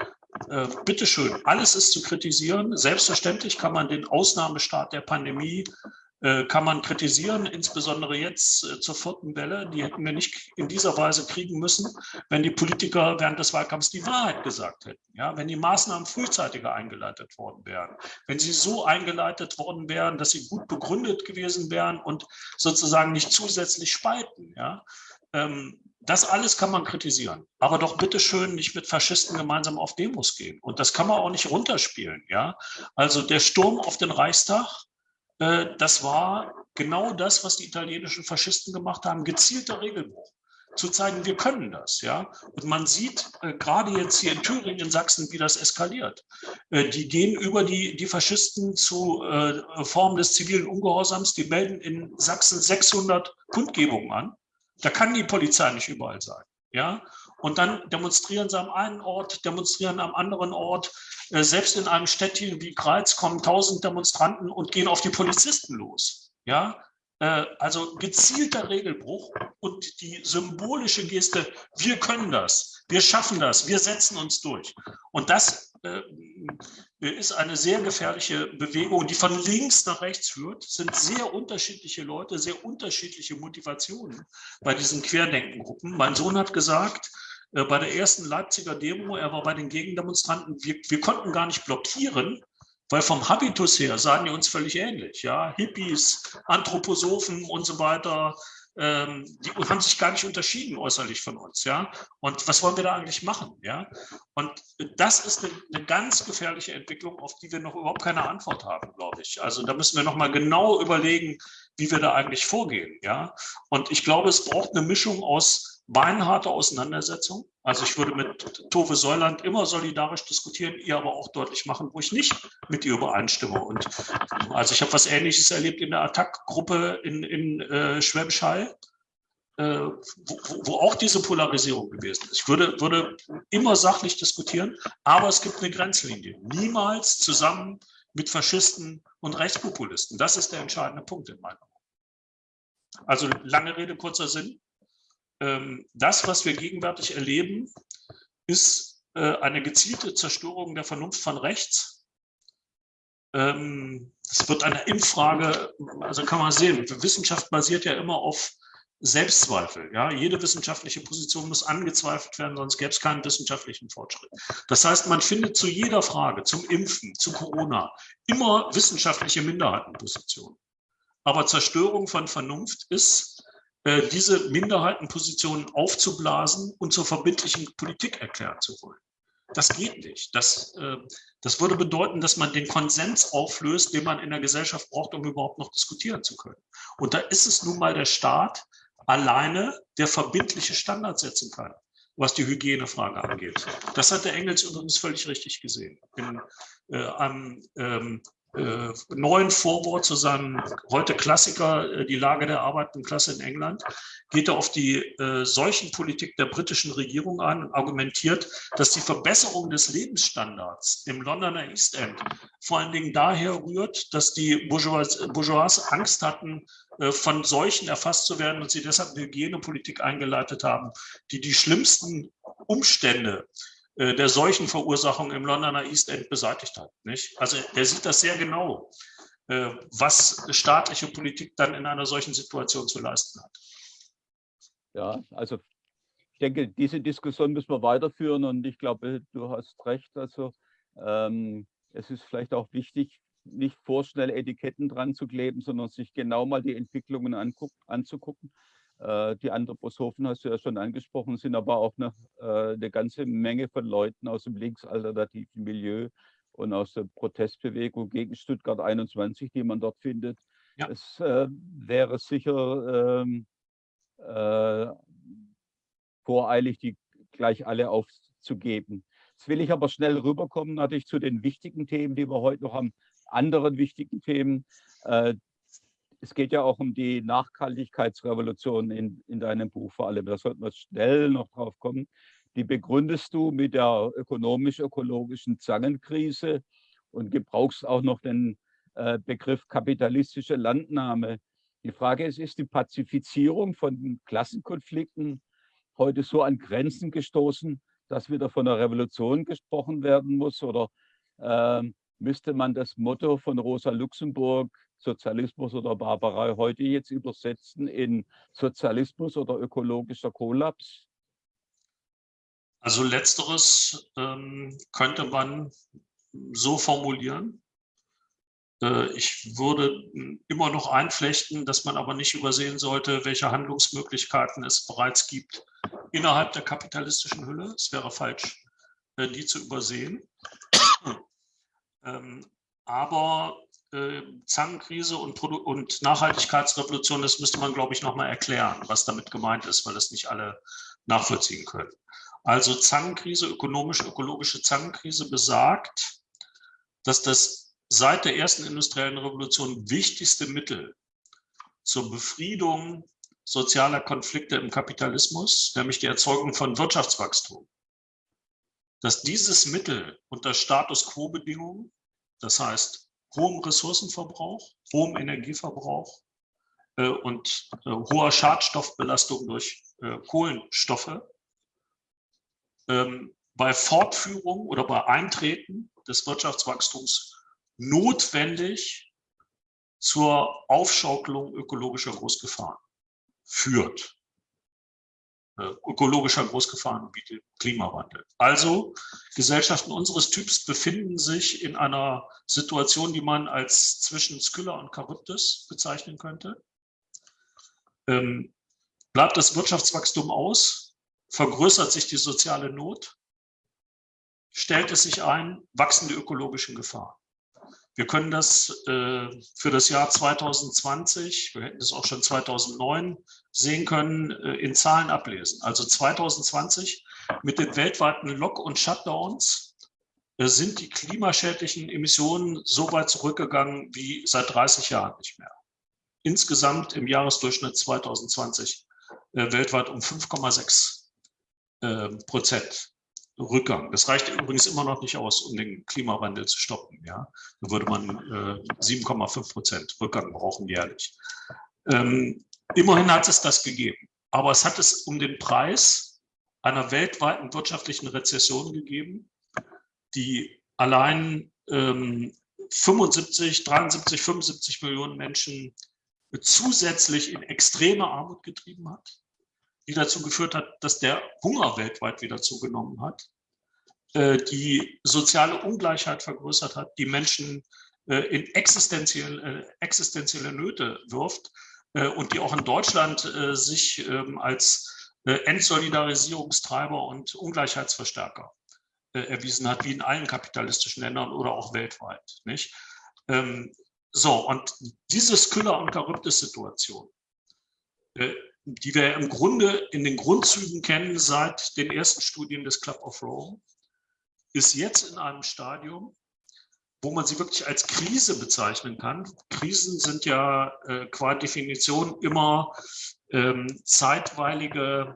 äh, bitteschön, alles ist zu kritisieren. Selbstverständlich kann man den Ausnahmestaat der Pandemie kann man kritisieren, insbesondere jetzt äh, zur vierten Welle. Die hätten wir nicht in dieser Weise kriegen müssen, wenn die Politiker während des Wahlkampfs die Wahrheit gesagt hätten. Ja, wenn die Maßnahmen frühzeitiger eingeleitet worden wären, wenn sie so eingeleitet worden wären, dass sie gut begründet gewesen wären und sozusagen nicht zusätzlich spalten. Ja, ähm, das alles kann man kritisieren, aber doch bitte schön nicht mit Faschisten gemeinsam auf Demos gehen. Und das kann man auch nicht runterspielen. Ja, also der Sturm auf den Reichstag äh, das war genau das, was die italienischen Faschisten gemacht haben, gezielter Regelbruch zu zeigen, wir können das, ja. Und man sieht äh, gerade jetzt hier in Thüringen, in Sachsen, wie das eskaliert. Äh, die gehen über die, die Faschisten zu äh, Formen des zivilen Ungehorsams, die melden in Sachsen 600 Kundgebungen an. Da kann die Polizei nicht überall sein, ja. Und dann demonstrieren sie am einen Ort, demonstrieren am anderen Ort. Äh, selbst in einem Städtchen wie Greiz kommen tausend Demonstranten und gehen auf die Polizisten los. Ja, äh, also gezielter Regelbruch und die symbolische Geste, wir können das, wir schaffen das, wir setzen uns durch. Und das ist eine sehr gefährliche Bewegung, die von links nach rechts führt. Es sind sehr unterschiedliche Leute, sehr unterschiedliche Motivationen bei diesen Querdenkengruppen. Mein Sohn hat gesagt, äh, bei der ersten Leipziger Demo, er war bei den Gegendemonstranten, wir, wir konnten gar nicht blockieren, weil vom Habitus her sahen die uns völlig ähnlich. Ja? Hippies, Anthroposophen und so weiter, ähm, die haben sich gar nicht unterschieden äußerlich von uns. Ja? Und was wollen wir da eigentlich machen? Ja? Und das ist eine, eine ganz gefährliche Entwicklung, auf die wir noch überhaupt keine Antwort haben, glaube ich. Also da müssen wir noch mal genau überlegen, wie wir da eigentlich vorgehen. Ja? Und ich glaube, es braucht eine Mischung aus beinharte Auseinandersetzung. Also ich würde mit Tove Säuland immer solidarisch diskutieren, ihr aber auch deutlich machen, wo ich nicht mit ihr übereinstimme. Und also ich habe was Ähnliches erlebt in der Attack-Gruppe in, in äh, Schwäbisch Hall, äh, wo, wo, auch diese Polarisierung gewesen ist. Ich würde, würde immer sachlich diskutieren, aber es gibt eine Grenzlinie. Niemals zusammen mit Faschisten und Rechtspopulisten. Das ist der entscheidende Punkt in meiner Meinung. Also lange Rede, kurzer Sinn. Ähm, das, was wir gegenwärtig erleben, ist äh, eine gezielte Zerstörung der Vernunft von rechts. Ähm, es wird eine Impffrage, also kann man sehen, Wissenschaft basiert ja immer auf Selbstzweifel. Ja? Jede wissenschaftliche Position muss angezweifelt werden, sonst gäbe es keinen wissenschaftlichen Fortschritt. Das heißt, man findet zu jeder Frage, zum Impfen, zu Corona, immer wissenschaftliche Minderheitenpositionen. Aber Zerstörung von Vernunft ist, diese Minderheitenpositionen aufzublasen und zur verbindlichen Politik erklären zu wollen. Das geht nicht. Das, äh, das würde bedeuten, dass man den Konsens auflöst, den man in der Gesellschaft braucht, um überhaupt noch diskutieren zu können. Und da ist es nun mal der Staat, alleine, der verbindliche Standards setzen kann, was die Hygienefrage angeht. Das hat der Engels übrigens völlig richtig gesehen. In äh, einem ähm, äh, neuen Vorwort zu seinem heute Klassiker, äh, die Lage der arbeitenden Klasse in England, geht er auf die äh, Seuchenpolitik der britischen Regierung ein und argumentiert, dass die Verbesserung des Lebensstandards im Londoner East End vor allen Dingen daher rührt, dass die Bourgeois, Bourgeois Angst hatten, äh, von Seuchen erfasst zu werden und sie deshalb eine Hygienepolitik eingeleitet haben, die die schlimmsten Umstände der Seuchenverursachung im Londoner East End beseitigt hat. Nicht? Also er sieht das sehr genau, äh, was staatliche Politik dann in einer solchen Situation zu leisten hat. Ja, also ich denke, diese Diskussion müssen wir weiterführen und ich glaube, du hast recht. Also ähm, es ist vielleicht auch wichtig, nicht vorschnell Etiketten dran zu kleben, sondern sich genau mal die Entwicklungen anzugucken. Äh, die Anthroposophen hast du ja schon angesprochen, sind aber auch eine, äh, eine ganze Menge von Leuten aus dem linksalternativen Milieu und aus der Protestbewegung gegen Stuttgart 21, die man dort findet. Ja. Es äh, wäre sicher ähm, äh, voreilig, die gleich alle aufzugeben. Jetzt will ich aber schnell rüberkommen, natürlich zu den wichtigen Themen, die wir heute noch haben, anderen wichtigen Themen. Äh, es geht ja auch um die Nachhaltigkeitsrevolution in, in deinem Buch vor allem. Da sollten wir schnell noch drauf kommen. Die begründest du mit der ökonomisch-ökologischen Zangenkrise und gebrauchst auch noch den äh, Begriff kapitalistische Landnahme. Die Frage ist, ist die Pazifizierung von Klassenkonflikten heute so an Grenzen gestoßen, dass wieder von einer Revolution gesprochen werden muss? Oder äh, müsste man das Motto von Rosa Luxemburg Sozialismus oder Barbarei heute jetzt übersetzen in Sozialismus oder ökologischer Kollaps? Also letzteres ähm, könnte man so formulieren. Äh, ich würde immer noch einflechten, dass man aber nicht übersehen sollte, welche Handlungsmöglichkeiten es bereits gibt innerhalb der kapitalistischen Hülle. Es wäre falsch, äh, die zu übersehen. ähm, aber äh, Zangenkrise und, und, Nachhaltigkeitsrevolution, das müsste man, glaube ich, nochmal erklären, was damit gemeint ist, weil das nicht alle nachvollziehen können. Also Zangenkrise, ökonomisch-ökologische Zangenkrise besagt, dass das seit der ersten industriellen Revolution wichtigste Mittel zur Befriedung sozialer Konflikte im Kapitalismus, nämlich die Erzeugung von Wirtschaftswachstum, dass dieses Mittel unter Status quo-Bedingungen, das heißt hohem Ressourcenverbrauch, hohem Energieverbrauch äh, und äh, hoher Schadstoffbelastung durch äh, Kohlenstoffe ähm, bei Fortführung oder bei Eintreten des Wirtschaftswachstums notwendig zur Aufschaukelung ökologischer Großgefahren führt. Äh, ökologischer Großgefahrengebiete, Klimawandel. Also Gesellschaften unseres Typs befinden sich in einer Situation, die man als zwischen Skylla und Charybdis bezeichnen könnte. Ähm, bleibt das Wirtschaftswachstum aus, vergrößert sich die soziale Not, stellt es sich ein, wachsen die ökologischen Gefahren. Wir können das äh, für das Jahr 2020, wir hätten das auch schon 2009 sehen können, äh, in Zahlen ablesen. Also 2020 mit den weltweiten Lock- und Shutdowns äh, sind die klimaschädlichen Emissionen so weit zurückgegangen wie seit 30 Jahren nicht mehr. Insgesamt im Jahresdurchschnitt 2020 äh, weltweit um 5,6 äh, Prozent. Rückgang. Das reicht übrigens immer noch nicht aus, um den Klimawandel zu stoppen. Ja? Da würde man äh, 7,5 Prozent Rückgang brauchen jährlich. Ähm, immerhin hat es das gegeben. Aber es hat es um den Preis einer weltweiten wirtschaftlichen Rezession gegeben, die allein ähm, 75, 73, 75 Millionen Menschen zusätzlich in extreme Armut getrieben hat, die dazu geführt hat, dass der Hunger weltweit wieder zugenommen hat, äh, die soziale Ungleichheit vergrößert hat, die Menschen äh, in existenzielle, äh, existenzielle Nöte wirft und die auch in Deutschland sich ähm, als Entsolidarisierungstreiber und Ungleichheitsverstärker erwiesen hat, wie in allen kapitalistischen Ländern oder auch weltweit. Nicht? Ähm, so, und diese Skylla- und Charybdis-Situation, die wir im Grunde in den Grundzügen kennen seit den ersten Studien des Club of Rome, ist jetzt in einem Stadium, wo man sie wirklich als Krise bezeichnen kann. Krisen sind ja äh, qua Definition immer ähm, zeitweilige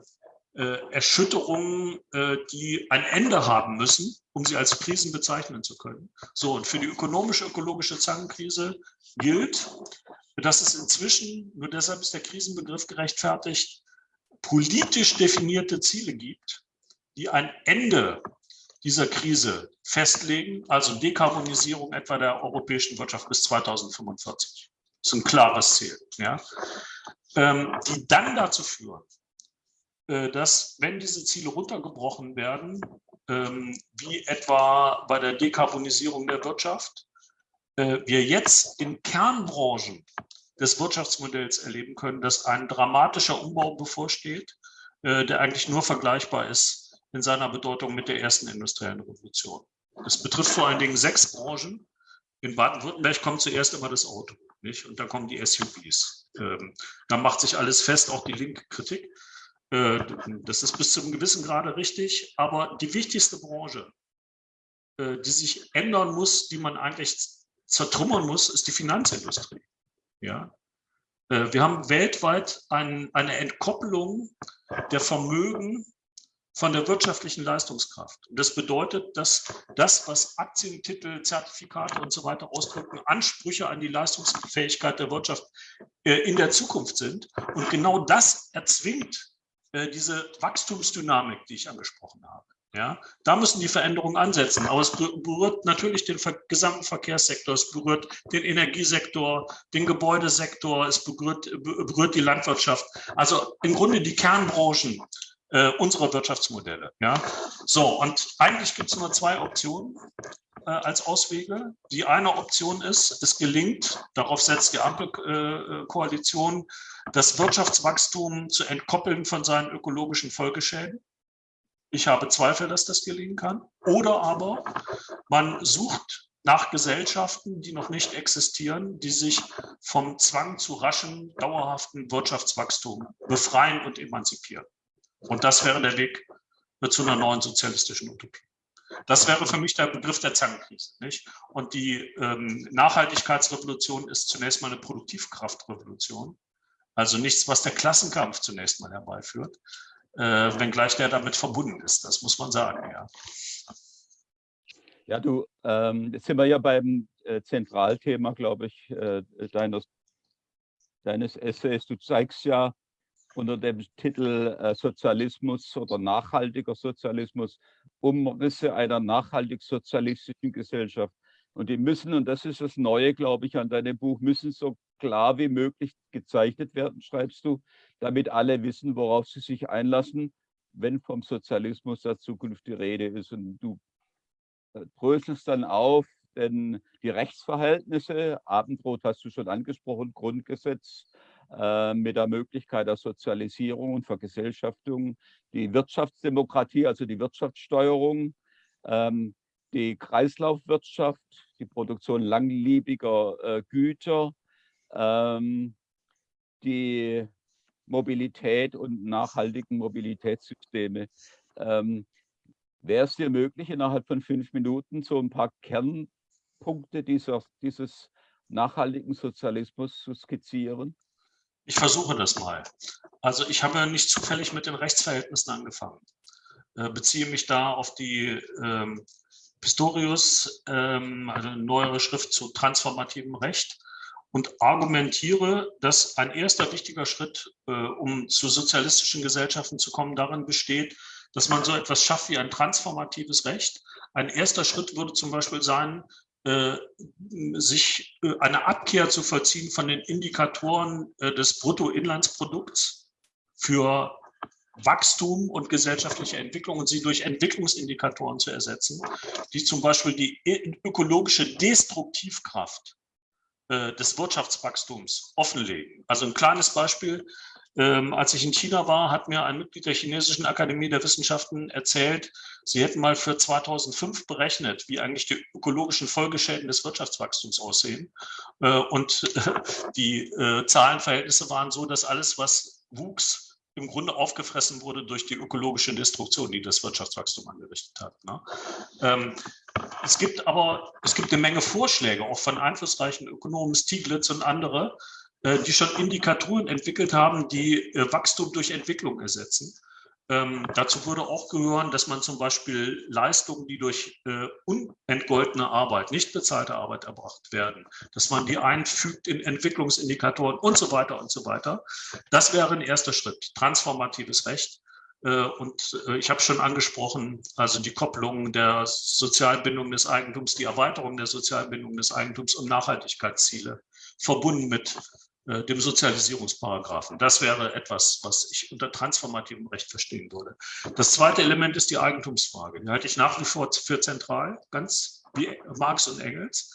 äh, Erschütterungen, äh, die ein Ende haben müssen, um sie als Krisen bezeichnen zu können. So, und für die ökonomische, ökologische Zangenkrise gilt, dass es inzwischen, nur deshalb ist der Krisenbegriff gerechtfertigt, politisch definierte Ziele gibt, die ein Ende dieser Krise festlegen, also Dekarbonisierung etwa der europäischen Wirtschaft bis 2045. Das ist ein klares Ziel, ja, ähm, die dann dazu führen, äh, dass, wenn diese Ziele runtergebrochen werden, ähm, wie etwa bei der Dekarbonisierung der Wirtschaft, wir jetzt in Kernbranchen des Wirtschaftsmodells erleben können, dass ein dramatischer Umbau bevorsteht, äh, der eigentlich nur vergleichbar ist in seiner Bedeutung mit der ersten industriellen Revolution. Das betrifft vor allen Dingen sechs Branchen. In Baden-Württemberg kommt zuerst immer das Auto, nicht? Und dann kommen die SUVs. Ähm, da macht sich alles fest, auch die linke Kritik. Äh, das ist bis zu einem gewissen Grade richtig. Aber die wichtigste Branche, äh, die sich ändern muss, die man eigentlich zertrümmern muss, ist die Finanzindustrie. Ja? Äh, wir haben weltweit ein, eine Entkoppelung der Vermögen von der wirtschaftlichen Leistungskraft. Und das bedeutet, dass das, was Aktien, Titel, Zertifikate und so weiter ausdrücken, Ansprüche an die Leistungsfähigkeit der Wirtschaft äh, in der Zukunft sind. Und genau das erzwingt äh, diese Wachstumsdynamik, die ich angesprochen habe. Ja, da müssen die Veränderungen ansetzen. Aber es berührt natürlich den gesamten Verkehrssektor, es berührt den Energiesektor, den Gebäudesektor, es berührt, berührt die Landwirtschaft. Also im Grunde die Kernbranchen äh, unserer Wirtschaftsmodelle. Ja? So, und eigentlich gibt es nur zwei Optionen äh, als Auswege. Die eine Option ist, es gelingt, darauf setzt die Ampelkoalition, äh, das Wirtschaftswachstum zu entkoppeln von seinen ökologischen Folgeschäden. Ich habe Zweifel, dass das gelingen kann. Oder aber man sucht nach Gesellschaften, die noch nicht existieren, die sich vom Zwang zu raschen, dauerhaften Wirtschaftswachstum befreien und emanzipieren. Und das wäre der Weg zu einer neuen sozialistischen Utopie. Das wäre für mich der Begriff der Zangenkrise. Nicht? Und die ähm, Nachhaltigkeitsrevolution ist zunächst mal eine Produktivkraftrevolution. Also nichts, was der Klassenkampf zunächst mal herbeiführt, äh, wenngleich der damit verbunden ist. Das muss man sagen, ja. Ja, du, ähm, jetzt sind wir ja beim äh, Zentralthema, glaube ich, äh, deines, deines Essays. Du zeigst ja, unter dem Titel äh, Sozialismus oder nachhaltiger Sozialismus Umrisse einer nachhaltig sozialistischen Gesellschaft. Und die müssen, und das ist das Neue, glaube ich, an deinem Buch, müssen so klar wie möglich gezeichnet werden, schreibst du, damit alle wissen, worauf sie sich einlassen, wenn vom Sozialismus der Zukunft die Rede ist. Und du äh, dröselst dann auf, denn die Rechtsverhältnisse, Abendrot hast du schon angesprochen, Grundgesetz, äh, mit der Möglichkeit der Sozialisierung und Vergesellschaftung, die Wirtschaftsdemokratie, also die Wirtschaftssteuerung, ähm, die Kreislaufwirtschaft, die Produktion langlebiger äh, Güter, ähm, die Mobilität und nachhaltigen Mobilitätssysteme. Ähm, Wäre es dir möglich, innerhalb von fünf Minuten so ein paar Kernpunkte dieser, dieses nachhaltigen Sozialismus zu skizzieren? Ich versuche das mal. Also ich habe nicht zufällig mit den Rechtsverhältnissen angefangen. Äh, beziehe mich da auf die ähm, Pistorius, ähm, also eine neuere Schrift zu transformativem Recht und argumentiere, dass ein erster wichtiger Schritt, äh, um zu sozialistischen Gesellschaften zu kommen, darin besteht, dass man so etwas schafft wie ein transformatives Recht. Ein erster Schritt würde zum Beispiel sein, äh, sich äh, eine Abkehr zu vollziehen von den Indikatoren äh, des Bruttoinlandsprodukts für Wachstum und gesellschaftliche Entwicklung und sie durch Entwicklungsindikatoren zu ersetzen, die zum Beispiel die ökologische Destruktivkraft des Wirtschaftswachstums offenlegen. Also ein kleines Beispiel, ähm, als ich in China war, hat mir ein Mitglied der Chinesischen Akademie der Wissenschaften erzählt, sie hätten mal für 2005 berechnet, wie eigentlich die ökologischen Folgeschäden des Wirtschaftswachstums aussehen. Äh, und äh, [LAUGHS] die äh, Zahlenverhältnisse waren so, dass alles, was wuchs, im Grunde aufgefressen wurde durch die ökologische Destruktion, die das Wirtschaftswachstum angerichtet hat. Ne? Ähm, es gibt aber es gibt eine Menge Vorschläge, auch von einflussreichen Ökonomen, Stieglitz und andere, äh, die schon Indikatoren entwickelt haben, die äh, Wachstum durch Entwicklung ersetzen. Ähm, dazu würde auch gehören, dass man zum Beispiel Leistungen, die durch äh, unentgoltene Arbeit, nicht bezahlte Arbeit erbracht werden, dass man die einfügt in Entwicklungsindikatoren und so weiter und so weiter. Das wäre ein erster Schritt, transformatives Recht. Äh, und äh, ich habe schon angesprochen, also die Kopplung der Sozialbindung des Eigentums, die Erweiterung der Sozialbindung des Eigentums und Nachhaltigkeitsziele verbunden mit äh, dem Sozialisierungsparagraphen. Das wäre etwas, was ich unter transformativem Recht verstehen würde. Das zweite Element ist die Eigentumsfrage. Die halte ich nach wie vor für zentral, ganz wie Marx und Engels.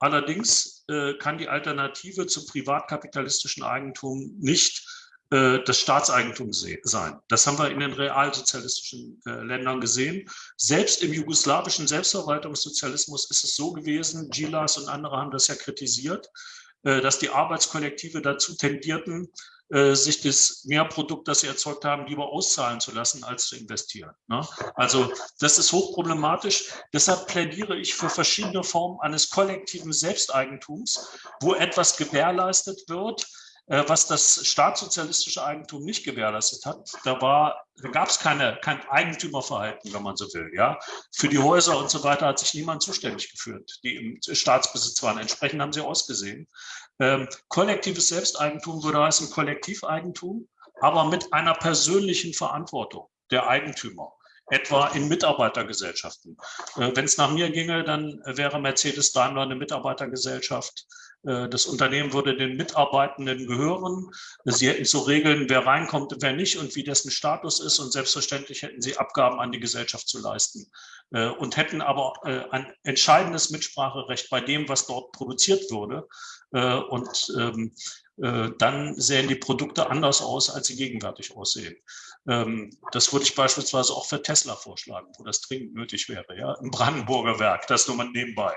Allerdings äh, kann die Alternative zum privatkapitalistischen Eigentum nicht äh, das Staatseigentum sein. Das haben wir in den realsozialistischen äh, Ländern gesehen. Selbst im jugoslawischen Selbstverwaltungssozialismus ist es so gewesen, Gilas und andere haben das ja kritisiert, dass die Arbeitskollektive dazu tendierten, äh, sich das Mehrprodukt, das sie erzeugt haben, lieber auszahlen zu lassen, als zu investieren. Ne? Also das ist hochproblematisch. Deshalb plädiere ich für verschiedene Formen eines kollektiven Selbsteigentums, wo etwas gewährleistet wird, äh, was das staatssozialistische Eigentum nicht gewährleistet hat. Da, war, da gab es keine, kein Eigentümerverhalten, wenn man so will. Ja? Für die Häuser und so weiter hat sich niemand zuständig geführt, die im Staatsbesitz waren. Entsprechend haben sie ausgesehen. Ähm, kollektives Selbsteigentum würde heißen Kollektiveigentum, aber mit einer persönlichen Verantwortung der Eigentümer etwa in Mitarbeitergesellschaften. Äh, Wenn es nach mir ginge, dann wäre Mercedes Daimler eine Mitarbeitergesellschaft. Äh, das Unternehmen würde den Mitarbeitenden gehören. Sie hätten zu regeln, wer reinkommt und wer nicht und wie dessen Status ist. Und selbstverständlich hätten sie Abgaben an die Gesellschaft zu leisten äh, und hätten aber äh, ein entscheidendes Mitspracherecht bei dem, was dort produziert wurde. Und ähm, dann sehen die Produkte anders aus, als sie gegenwärtig aussehen. Ähm, das würde ich beispielsweise auch für Tesla vorschlagen, wo das dringend nötig wäre, ja, im Brandenburger Werk, das nur mal nebenbei.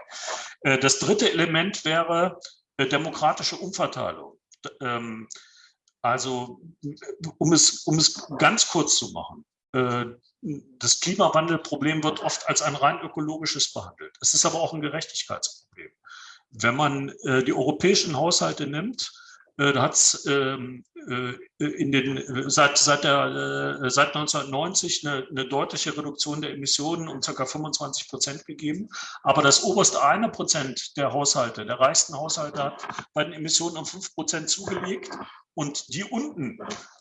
Das dritte Element wäre äh, demokratische Umverteilung. Ähm, also, um es, um es ganz kurz zu machen, äh, das Klimawandelproblem wird oft als ein rein ökologisches behandelt. Es ist aber auch ein Gerechtigkeitsproblem. Wenn man äh, die europäischen Haushalte nimmt, da hat es ähm, in den, seit, seit, der, seit 1990 eine, eine, deutliche Reduktion der Emissionen um ca. 25 Prozent gegeben. Aber das oberste eine Prozent der Haushalte, der reichsten Haushalte, hat bei den Emissionen um 5 Prozent zugelegt. Und die unten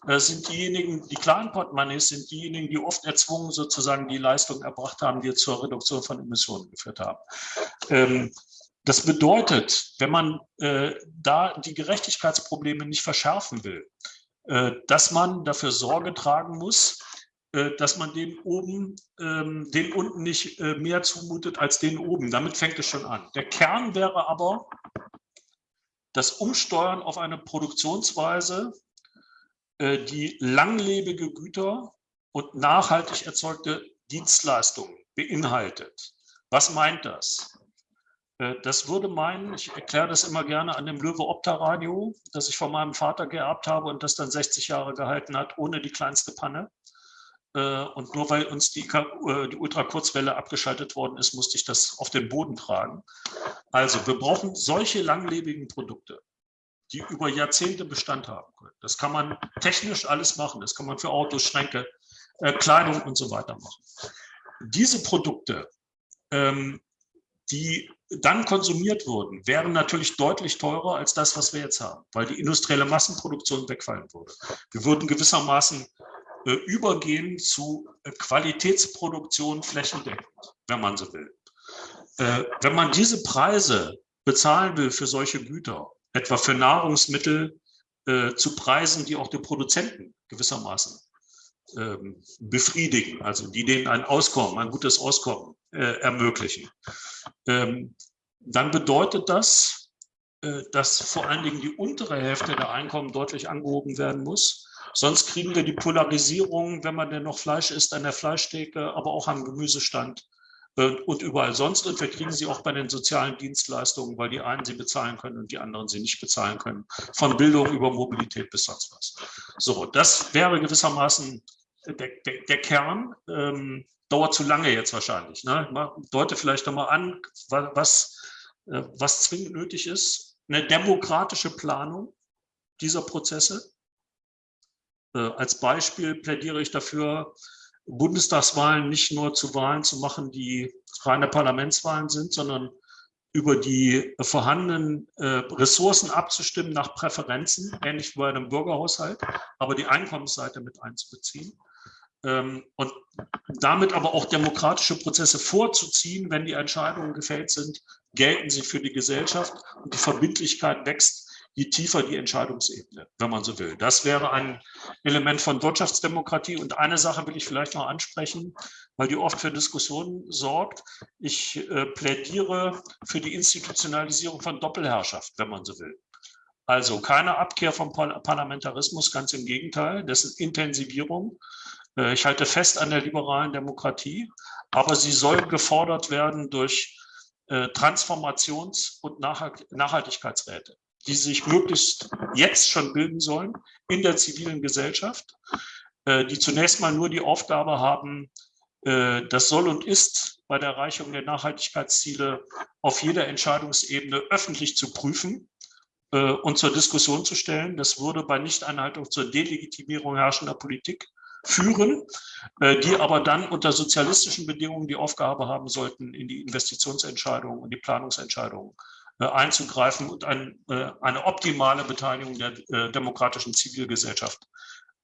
äh, sind diejenigen, die kleinen Portemonnaies sind diejenigen, die oft erzwungen sozusagen die Leistung erbracht haben, die zur Reduktion von Emissionen geführt haben. Ähm, das bedeutet, wenn man äh, da die Gerechtigkeitsprobleme nicht verschärfen will, äh, dass man dafür Sorge tragen muss, äh, dass man den oben, ähm, den unten nicht äh, mehr zumutet als den oben. Damit fängt es schon an. Der Kern wäre aber das Umsteuern auf eine Produktionsweise, äh, die langlebige Güter und nachhaltig erzeugte Dienstleistungen beinhaltet. Was meint das? Äh, das würde meinen, ich erkläre das immer gerne an dem Löwe Opta Radio, das ich von meinem Vater geerbt habe und das dann 60 Jahre gehalten hat, ohne die kleinste Panne. Äh, und nur weil uns die, äh, die Ultrakurzwelle abgeschaltet worden ist, musste ich das auf den Boden tragen. Also wir brauchen solche langlebigen Produkte, die über Jahrzehnte Bestand haben können. Das kann man technisch alles machen. Das kann man für Autos, Schränke, Kleidung und so weiter machen. Diese Produkte ähm, die dann konsumiert wurden, wären natürlich deutlich teurer als das, was wir jetzt haben, weil die industrielle Massenproduktion wegfallen würde. Wir würden gewissermaßen äh, übergehen zu äh, Qualitätsproduktion flächendeckend, wenn man so will. Äh, wenn man diese Preise bezahlen will für solche Güter, etwa für Nahrungsmittel äh, zu Preisen, die auch die Produzenten gewissermaßen ähm, befriedigen, also die denen ein Auskommen, ein gutes Auskommen äh, ermöglichen, ähm, dann bedeutet das, äh, dass vor allen Dingen die untere Hälfte der Einkommen deutlich angehoben werden muss. Sonst kriegen wir die Polarisierung, wenn man denn noch Fleisch isst, an der Fleischtheke, aber auch am Gemüsestand äh, und überall sonst. Und wir kriegen sie auch bei den sozialen Dienstleistungen, weil die einen sie bezahlen können und die anderen sie nicht bezahlen können. Von Bildung über Mobilität bis sonst was. So, das wäre gewissermaßen der, der, der Kern. Ähm, dauert zu lange jetzt wahrscheinlich. Ne? Deute vielleicht nochmal an, was, äh, was zwingend nötig ist. Eine demokratische Planung dieser Prozesse. Äh, als Beispiel plädiere ich dafür, Bundestagswahlen nicht nur zu Wahlen zu machen, die reine Parlamentswahlen sind, sondern über die vorhandenen äh, Ressourcen abzustimmen nach Präferenzen, ähnlich wie bei einem Bürgerhaushalt, aber die Einkommensseite mit einzubeziehen. Ähm, und damit aber auch demokratische Prozesse vorzuziehen, wenn die Entscheidungen gefällt sind, gelten sie für die Gesellschaft und die Verbindlichkeit wächst, je tiefer die Entscheidungsebene, wenn man so will. Das wäre ein Element von Wirtschaftsdemokratie. Und eine Sache will ich vielleicht noch ansprechen, weil die oft für Diskussionen sorgt. Ich äh, plädiere für die Institutionalisierung von Doppelherrschaft, wenn man so will. Also keine Abkehr vom Parlamentarismus, ganz im Gegenteil, dessen Intensivierung ich halte fest an der liberalen Demokratie, aber sie soll gefordert werden durch äh, Transformations- und Nachhaltigkeitsräte, die sich möglichst jetzt schon bilden sollen in der zivilen Gesellschaft, äh, die zunächst mal nur die Aufgabe haben, das soll und ist bei der Erreichung der Nachhaltigkeitsziele auf jeder Entscheidungsebene öffentlich zu prüfen und zur Diskussion zu stellen. Das würde bei Nichteinhaltung zur Delegitimierung herrschender Politik führen, äh, die aber dann unter sozialistischen Bedingungen die Aufgabe haben sollten, in die Investitionsentscheidungen und die Planungsentscheidungen äh, einzugreifen und ein, äh, eine optimale Beteiligung der demokratischen Zivilgesellschaft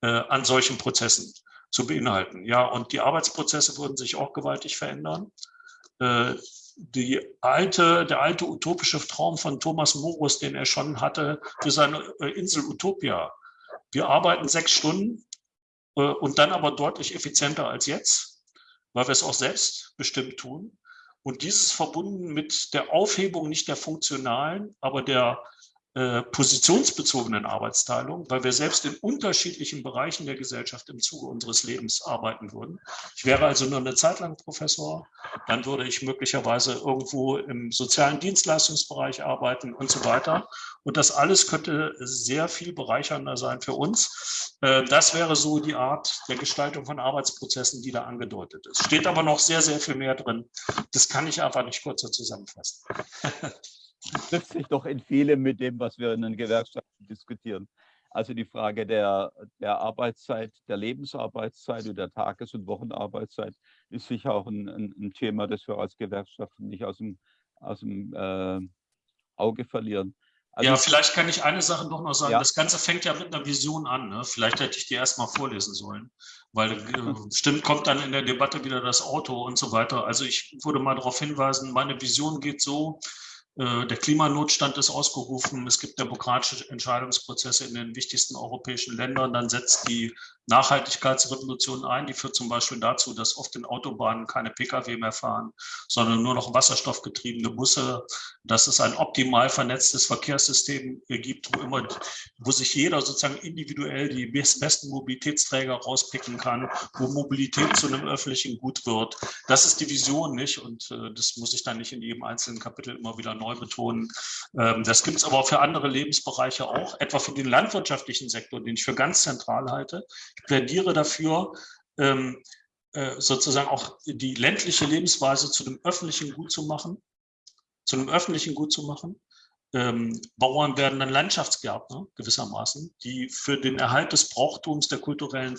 an solchen Prozessen zu beinhalten. Ja, und die Arbeitsprozesse würden sich auch gewaltig verändern. Die alte, der alte utopische Traum von Thomas Morus, den er schon hatte für seine Insel Utopia. Wir arbeiten sechs Stunden, und dann aber deutlich effizienter als jetzt, weil wir es auch selbst bestimmt tun. Und dieses verbunden mit der Aufhebung nicht der funktionalen, aber der äh, positionsbezogenen Arbeitsteilung, weil wir selbst in unterschiedlichen Bereichen der Gesellschaft im Zuge unseres Lebens arbeiten würden. Ich wäre also nur eine Zeit lang Professor, dann würde ich möglicherweise irgendwo im sozialen Dienstleistungsbereich arbeiten und so weiter. Und das alles könnte sehr viel bereichernder sein für uns. Äh, das wäre so die Art der Gestaltung von Arbeitsprozessen, die da angedeutet ist. Steht aber noch sehr, sehr viel mehr drin. Das kann ich einfach nicht kurzer zusammenfassen. [LAUGHS] trifft sich doch in vielem mit dem, was wir in den Gewerkschaften diskutieren. Also die Frage der, der Arbeitszeit, der Lebensarbeitszeit und der Tages- und Wochenarbeitszeit ist sicher auch ein, ein, ein, Thema, das wir als Gewerkschaften nicht aus dem, aus dem äh, Auge verlieren. Also ja, vielleicht kann ich eine Sache doch noch sagen. Ja. Das Ganze fängt ja mit einer Vision an. Ne? Vielleicht hätte ich die erst mal vorlesen sollen, weil äh, stimmt, kommt dann in der Debatte wieder das Auto und so weiter. Also ich würde mal darauf hinweisen, meine Vision geht so, äh, der Klimanotstand ist ausgerufen. Es gibt demokratische Entscheidungsprozesse in den wichtigsten europäischen Ländern. Dann setzt die Nachhaltigkeitsrevolution ein. Die führt zum Beispiel dazu, dass oft in Autobahnen keine Pkw mehr fahren, sondern nur noch wasserstoffgetriebene Busse. Dass es ein optimal vernetztes Verkehrssystem gibt, wo immer, wo sich jeder sozusagen individuell die besten Mobilitätsträger rauspicken kann, wo Mobilität zu einem öffentlichen Gut wird. Das ist die Vision, nicht? Und äh, das muss ich dann nicht in jedem einzelnen Kapitel immer wieder neu betonen. Ähm, das gibt es aber für andere Lebensbereiche auch, etwa für den landwirtschaftlichen Sektor, den ich für ganz zentral halte. Plädiere dafür, ähm, äh, sozusagen auch die ländliche Lebensweise zu einem öffentlichen Gut zu machen, zu einem öffentlichen Gut zu machen. Ähm, Bauern werden dann Landschaftsgärtner gewissermaßen, die für den Erhalt des Brauchtums der kulturellen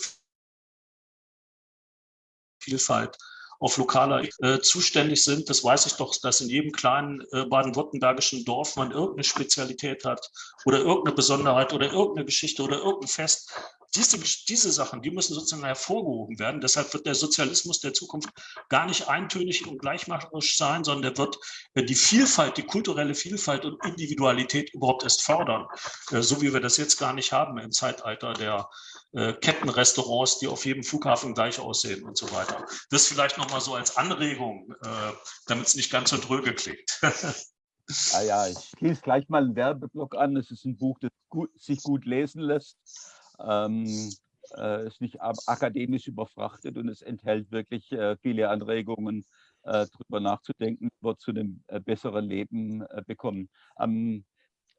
Vielfalt auf lokaler äh, zuständig sind. Das weiß ich doch, dass in jedem kleinen äh, baden-württembergischen Dorf man irgendeine Spezialität hat oder irgendeine Besonderheit oder irgendeine Geschichte oder irgendein Fest, diese, diese Sachen, die müssen sozusagen hervorgehoben werden. Deshalb wird der Sozialismus der Zukunft gar nicht eintönig und gleichmacherisch sein, sondern der wird äh, die Vielfalt, die kulturelle Vielfalt und Individualität überhaupt erst fördern, äh, so wie wir das jetzt gar nicht haben im Zeitalter der äh, Kettenrestaurants, die auf jedem Flughafen gleich aussehen und so weiter. Das vielleicht nochmal so als Anregung, damit es nicht ganz so dröge klingt. Ah ja, ich schließe gleich mal einen Werbeblock an. Es ist ein Buch, das gut, sich gut lesen lässt. Ähm, äh, ist nicht akademisch überfrachtet und es enthält wirklich äh, viele Anregungen, äh, darüber nachzudenken, wird zu einem äh, besseren Leben äh, bekommen. Ähm,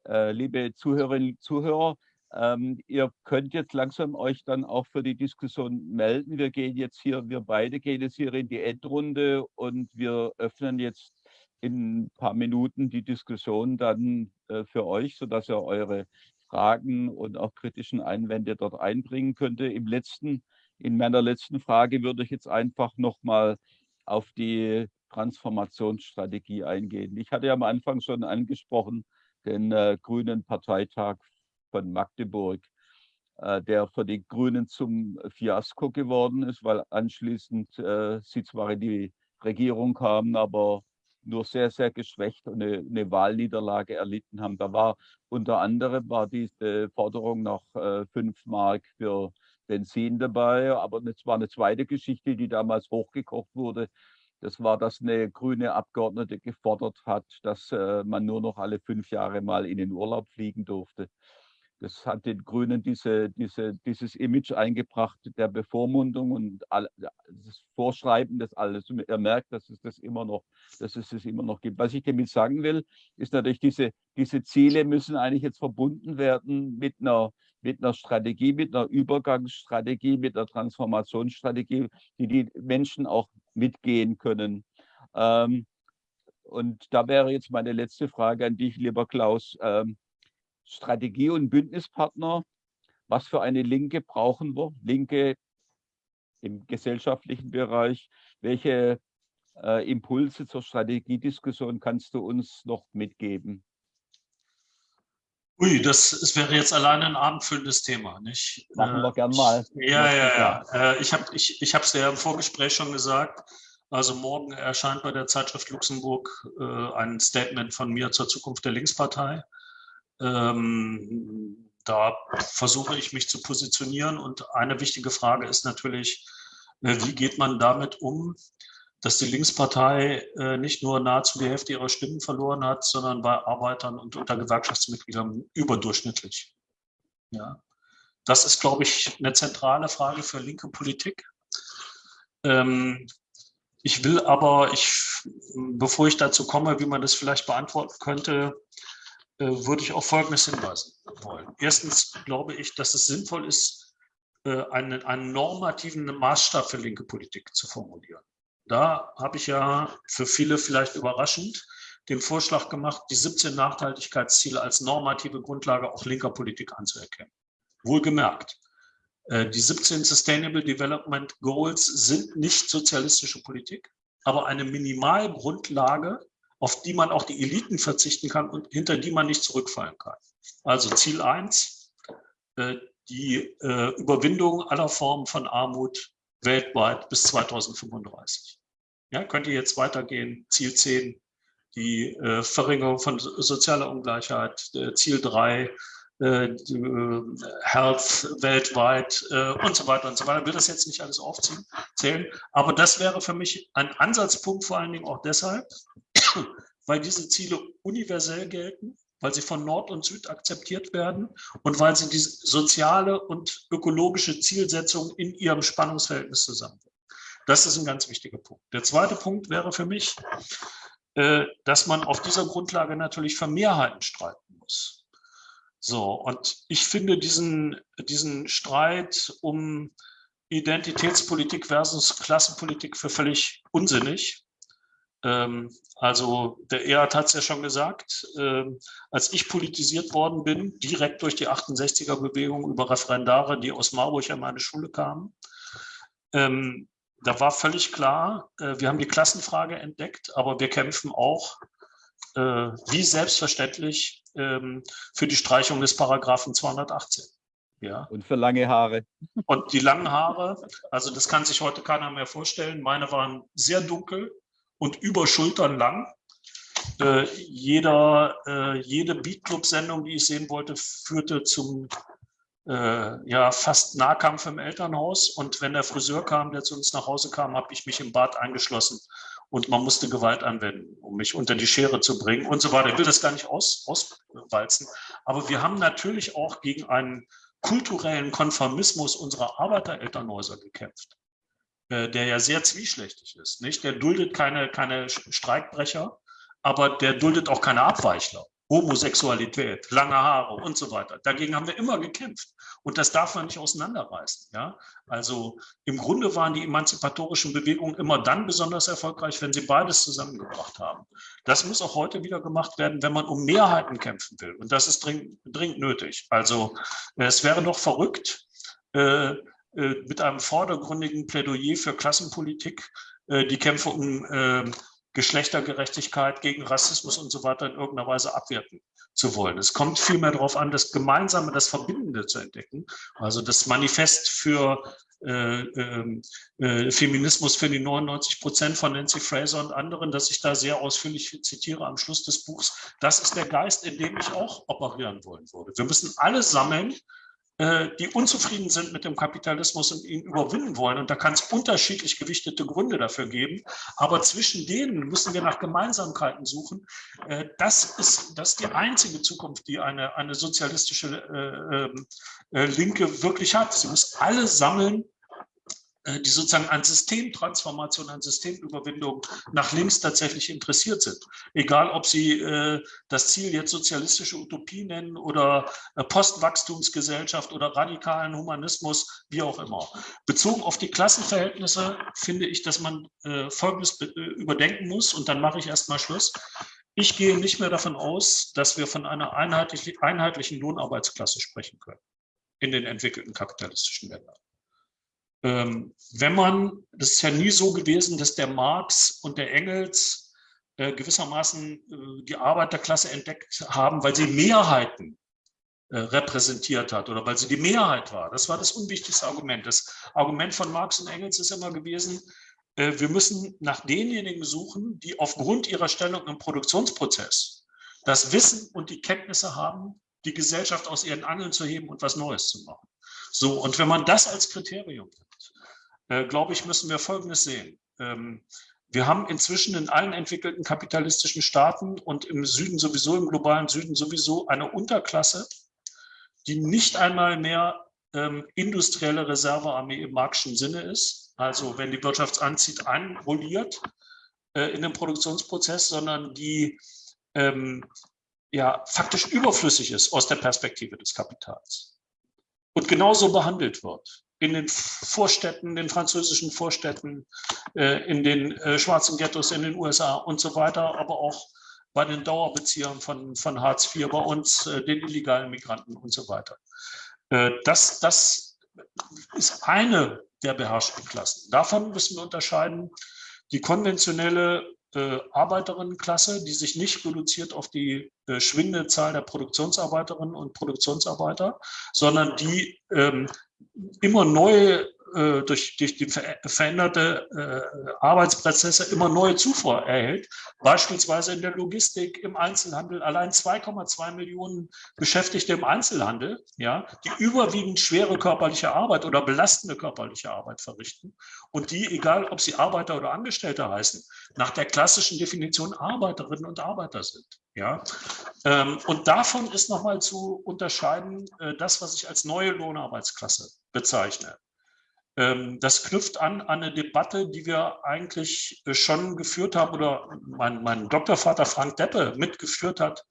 äh, liebe Zuhörerinnen und Zuhörer, ähm, ihr könnt jetzt langsam euch dann auch für die Diskussion melden. Wir gehen jetzt hier, wir beide gehen jetzt hier in die Endrunde und wir öffnen jetzt in ein paar Minuten die Diskussion dann äh, für euch, sodass ihr eure Fragen und auch kritischen Einwände dort einbringen könnte. Im letzten, in meiner letzten Frage würde ich jetzt einfach nochmal auf die Transformationsstrategie eingehen. Ich hatte ja am Anfang schon angesprochen, den äh, Grünen Parteitag von Magdeburg, äh, der für die Grünen zum Fiasko geworden ist, weil anschließend äh, sie zwar in die Regierung kamen, aber nur sehr, sehr geschwächt und eine, eine Wahlniederlage erlitten haben. Da war unter anderem war diese Forderung nach äh, 5 Mark für Benzin dabei, aber es war eine zweite Geschichte, die damals hochgekocht wurde. Das war, dass eine grüne Abgeordnete gefordert hat, dass äh, man nur noch alle fünf Jahre mal in den Urlaub fliegen durfte. Das hat den Grünen diese, diese, dieses Image eingebracht der Bevormundung und all, das Vorschreiben des alles. Er merkt, dass es das immer noch, dass es das immer noch gibt. Was ich damit sagen will, ist natürlich, diese, diese Ziele müssen eigentlich jetzt verbunden werden mit einer, mit einer Strategie, mit einer Übergangsstrategie, mit einer Transformationsstrategie, die die Menschen auch mitgehen können. Ähm, und da wäre jetzt meine letzte Frage an dich, lieber Klaus. Ähm, Strategie- und Bündnispartner. Was für eine Linke brauchen wir? Linke im gesellschaftlichen Bereich. Welche äh, Impulse zur Strategiediskussion kannst du uns noch mitgeben? Ui, das, das wäre jetzt alleine ein abendfüllendes Thema, nicht? Machen wir äh, gern mal. Ja, ja, ja. Äh, ich habe es ich, ich ja im Vorgespräch schon gesagt. Also morgen erscheint bei der Zeitschrift Luxemburg äh, ein Statement von mir zur Zukunft der Linkspartei. Ähm, da versuche ich mich zu positionieren und eine wichtige Frage ist natürlich, äh, wie geht man damit um, dass die Linkspartei äh, nicht nur nahezu die Hälfte ihrer Stimmen verloren hat, sondern bei Arbeitern und unter Gewerkschaftsmitgliedern überdurchschnittlich. Ja. Das ist, glaube ich, eine zentrale Frage für linke Politik. Ähm, ich will aber, ich, bevor ich dazu komme, wie man das vielleicht beantworten könnte, würde ich auf Folgendes hinweisen wollen. Erstens glaube ich, dass es sinnvoll ist, äh, einen, einen normativen Maßstab für linke Politik zu formulieren. Da habe ich ja für viele vielleicht überraschend den Vorschlag gemacht, die 17 Nachhaltigkeitsziele als normative Grundlage auch linker Politik anzuerkennen. Wohlgemerkt, äh, die 17 Sustainable Development Goals sind nicht sozialistische Politik, aber eine Minimalgrundlage auf die man auch die Eliten verzichten kann und hinter die man nicht zurückfallen kann. Also Ziel 1, äh, die äh, Überwindung aller Formen von Armut weltweit bis 2035. Ja, könnte jetzt weitergehen. Ziel 10, die äh, Verringerung von sozialer Ungleichheit. Ziel 3, Health weltweit und so weiter und so weiter. Ich will das jetzt nicht alles aufzählen, aber das wäre für mich ein Ansatzpunkt vor allen Dingen auch deshalb, [COUGHS] weil diese Ziele universell gelten, weil sie von Nord und Süd akzeptiert werden und weil sie die soziale und ökologische Zielsetzung in ihrem Spannungsverhältnis zusammenbringen. Das ist ein ganz wichtiger Punkt. Der zweite Punkt wäre für mich, äh, dass man auf dieser Grundlage natürlich für Mehrheiten streiten muss. So, und ich finde diesen, diesen Streit um Identitätspolitik versus Klassenpolitik für völlig unsinnig. Ähm, also der Erhard hat es ja schon gesagt, ähm, als ich politisiert worden bin, direkt durch die 68er-Bewegung über Referendare, die aus Marburg an meine Schule kamen, ähm, da war völlig klar, äh, wir haben die Klassenfrage entdeckt, aber wir kämpfen auch, äh, wie selbstverständlich, für die Streichung des Paragraphen 218. Ja. Und für lange Haare. Und die langen Haare, also das kann sich heute keiner mehr vorstellen. Meine waren sehr dunkel und über Schultern lang. Äh, jeder, äh, jede Beatclub-Sendung, die ich sehen wollte, führte zum äh, ja, fast Nahkampf im Elternhaus. Und wenn der Friseur kam, der zu uns nach Hause kam, habe ich mich im Bad eingeschlossen und man musste Gewalt anwenden, um mich unter die Schere zu bringen und so weiter. Ich will das gar nicht aus, auswalzen. Aber wir haben natürlich auch gegen einen kulturellen Konformismus unserer Arbeiterelternhäuser gekämpft, der ja sehr zwischlächtig ist. Nicht? Der duldet keine, keine Streikbrecher, aber der duldet auch keine Abweichler. Homosexualität, lange Haare und so weiter. Dagegen haben wir immer gekämpft. Und das darf man nicht auseinanderreißen. Ja? Also im Grunde waren die emanzipatorischen Bewegungen immer dann besonders erfolgreich, wenn sie beides zusammengebracht haben. Das muss auch heute wieder gemacht werden, wenn man um Mehrheiten kämpfen will. Und das ist dringend, dringend nötig. Also es wäre doch verrückt, äh, äh, mit einem vordergründigen Plädoyer für Klassenpolitik äh, die Kämpfe um äh, Geschlechtergerechtigkeit, gegen Rassismus und so weiter in irgendeiner Weise abwerten zu wollen. Es kommt vielmehr darauf an, das Gemeinsame, das Verbindende zu entdecken. Also das Manifest für äh, ähm, äh, Feminismus für die 99 Prozent von Nancy Fraser und anderen, das ich da sehr ausführlich zitiere am Schluss des Buchs. Das ist der Geist, in dem ich auch operieren wollen würde. Wir müssen alles sammeln, äh, die unzufrieden sind mit dem Kapitalismus und ihn überwinden wollen. Und da kann es unterschiedlich gewichtete Gründe dafür geben. Aber zwischen denen müssen wir nach Gemeinsamkeiten suchen. Äh, das ist, das ist die einzige Zukunft, die eine, eine sozialistische äh, ähm, äh, Linke wirklich hat. Sie muss alle sammeln, äh, die sozusagen an Systemtransformation, an Systemüberwindung nach links tatsächlich interessiert sind. Egal, ob sie äh, das Ziel jetzt sozialistische Utopie nennen oder äh, Postwachstumsgesellschaft oder radikalen Humanismus, wie auch immer. Bezogen auf die Klassenverhältnisse finde ich, dass man äh, Folgendes äh, überdenken muss und dann mache ich erstmal Schluss. Ich gehe nicht mehr davon aus, dass wir von einer einheitlichen, einheitlichen Lohnarbeitsklasse sprechen können in den entwickelten kapitalistischen Ländern wenn man, das ist ja nie so gewesen, dass der Marx und der Engels äh, gewissermaßen äh, die Arbeiterklasse entdeckt haben, weil sie Mehrheiten äh, repräsentiert hat oder weil sie die Mehrheit war. Das war das unwichtigste Argument. Das Argument von Marx und Engels ist immer gewesen, wir müssen nach denjenigen suchen, die aufgrund ihrer Stellung im Produktionsprozess das Wissen und die Kenntnisse haben, die Gesellschaft aus ihren Angeln zu heben und was Neues zu machen. So, und wenn man das als Kriterium nimmt, äh, glaube ich, müssen wir Folgendes sehen. Ähm, wir haben inzwischen in allen entwickelten kapitalistischen Staaten und im Süden sowieso, im globalen Süden sowieso eine Unterklasse, die nicht einmal mehr ähm, industrielle Reservearmee im marxischen Sinne ist, also wenn die Wirtschaft anzieht, einrolliert äh, in den Produktionsprozess, sondern die ähm, ja faktisch überflüssig ist aus der Perspektive des Kapitals und genauso behandelt wird. In den Vorstädten, den französischen Vorstädten, äh, in den äh, schwarzen Ghettos in den USA und so weiter, aber auch bei den Dauerbeziehern von, von Hartz IV, bei uns, äh, den illegalen Migranten und so weiter. Das, das ist eine der beherrschten Klassen. Davon müssen wir unterscheiden die konventionelle äh, Arbeiterinnenklasse, die sich nicht reduziert auf die äh, schwindende Zahl der Produktionsarbeiterinnen und Produktionsarbeiter, sondern die ähm, immer neue äh, durch, durch die veränderte äh, Arbeitsprozesse immer neue Zufuhr erhält, beispielsweise in der Logistik, im Einzelhandel, allein 2,2 Millionen Beschäftigte im Einzelhandel, ja, die überwiegend schwere körperliche Arbeit oder belastende körperliche Arbeit verrichten und die, egal ob sie Arbeiter oder Angestellte heißen, nach der klassischen Definition Arbeiterinnen und Arbeiter sind. Ja, ähm, und davon ist nochmal zu unterscheiden äh, das, was ich als neue Lohnarbeitsklasse bezeichne. Ähm, das knüpft an an eine Debatte, die wir eigentlich äh, schon geführt haben oder mein, mein Doktorvater Frank Deppe mitgeführt hat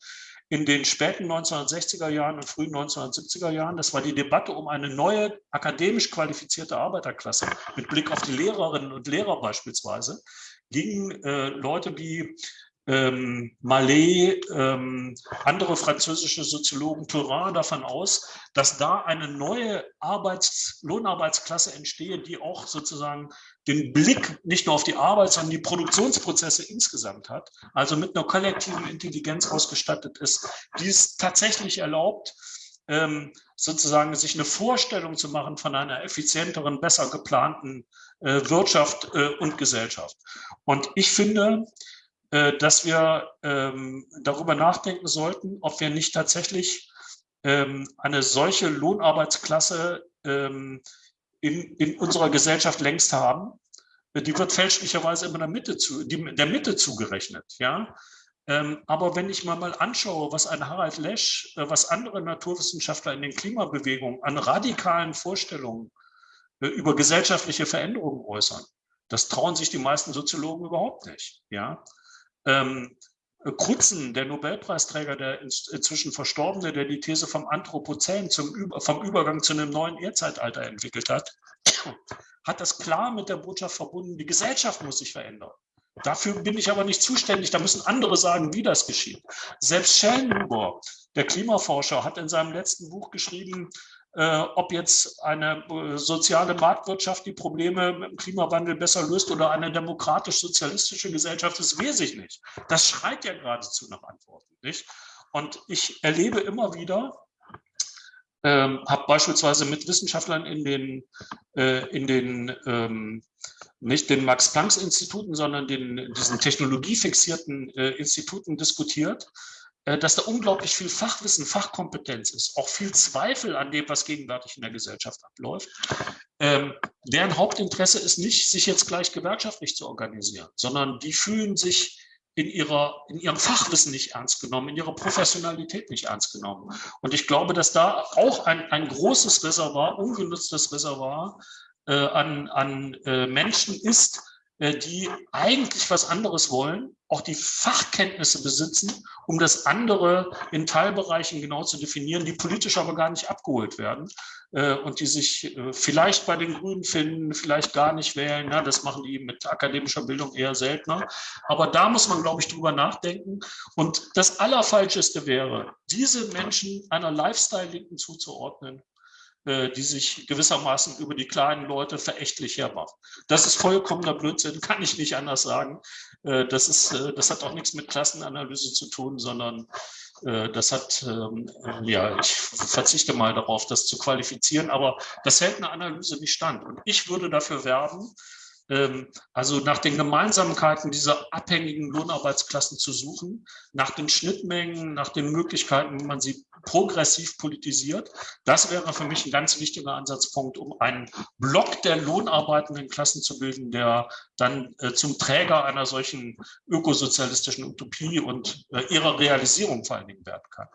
in den späten 1960er Jahren und frühen 1970er Jahren. Das war die Debatte um eine neue akademisch qualifizierte Arbeiterklasse mit Blick auf die Lehrerinnen und Lehrer beispielsweise gingen äh, Leute wie ähm, Mallet, ähm, andere französische Soziologen, Turin davon aus, dass da eine neue Arbeits-, Lohnarbeitsklasse entstehe, die auch sozusagen den Blick nicht nur auf die Arbeit, sondern die Produktionsprozesse insgesamt hat, also mit einer kollektiven Intelligenz ausgestattet ist, die es tatsächlich erlaubt, ähm, sozusagen sich eine Vorstellung zu machen von einer effizienteren, besser geplanten äh, Wirtschaft äh, und Gesellschaft. Und ich finde, dass wir ähm, darüber nachdenken sollten, ob wir nicht tatsächlich ähm, eine solche Lohnarbeitsklasse ähm, in, in unserer Gesellschaft längst haben. Die wird fälschlicherweise immer der Mitte, zu, der Mitte zugerechnet. Ja? Aber wenn ich mir mal anschaue, was ein Harald Lesch, äh, was andere Naturwissenschaftler in den Klimabewegungen an radikalen Vorstellungen äh, über gesellschaftliche Veränderungen äußern, das trauen sich die meisten Soziologen überhaupt nicht. Ja? Ähm, Krutzen, der Nobelpreisträger, der inzwischen Verstorbene, der die These vom Anthropozän, zum, vom Übergang zu einem neuen Erdzeitalter entwickelt hat, hat das klar mit der Botschaft verbunden, die Gesellschaft muss sich verändern. Dafür bin ich aber nicht zuständig. Da müssen andere sagen, wie das geschieht. Selbst Schellenhuber, der Klimaforscher, hat in seinem letzten Buch geschrieben, äh, ob jetzt eine äh, soziale Marktwirtschaft die Probleme mit dem Klimawandel besser löst oder eine demokratisch-sozialistische Gesellschaft, das weiß ich nicht. Das schreit ja geradezu nach Antworten. Nicht? Und ich erlebe immer wieder, ähm, habe beispielsweise mit Wissenschaftlern in den, äh, in den ähm, nicht den Max-Planck-Instituten, sondern den, diesen technologiefixierten äh, Instituten diskutiert, dass da unglaublich viel Fachwissen, Fachkompetenz ist, auch viel Zweifel an dem, was gegenwärtig in der Gesellschaft abläuft. Ähm, deren Hauptinteresse ist nicht, sich jetzt gleich gewerkschaftlich zu organisieren, sondern die fühlen sich in, ihrer, in ihrem Fachwissen nicht ernst genommen, in ihrer Professionalität nicht ernst genommen. Und ich glaube, dass da auch ein, ein großes Reservoir, ungenutztes Reservoir äh, an, an äh, Menschen ist, äh, die eigentlich was anderes wollen, auch die Fachkenntnisse besitzen, um das andere in Teilbereichen genau zu definieren, die politisch aber gar nicht abgeholt werden äh, und die sich äh, vielleicht bei den Grünen finden, vielleicht gar nicht wählen. Ja, das machen die mit akademischer Bildung eher seltener. Aber da muss man, glaube ich, drüber nachdenken. Und das Allerfalscheste wäre, diese Menschen einer Lifestyle-Linken zuzuordnen, äh, die sich gewissermaßen über die kleinen Leute verächtlich hermachen. Das ist vollkommener Blödsinn, [LAUGHS] kann ich nicht anders sagen. Äh, das, ist, äh, das hat auch nichts mit Klassenanalyse zu tun, sondern das hat, ähm, ja, ich verzichte mal darauf, das zu qualifizieren, aber das hält eine Analyse nicht stand. Und ich würde dafür werben, also nach den Gemeinsamkeiten dieser abhängigen Lohnarbeitsklassen zu suchen, nach den Schnittmengen, nach den Möglichkeiten, wie man sie progressiv politisiert. Das wäre für mich ein ganz wichtiger Ansatzpunkt, um einen Block der lohnarbeitenden Klassen zu bilden, der dann äh, zum Träger einer solchen ökosozialistischen Utopie und äh, ihrer Realisierung vor allen Dingen werden kann.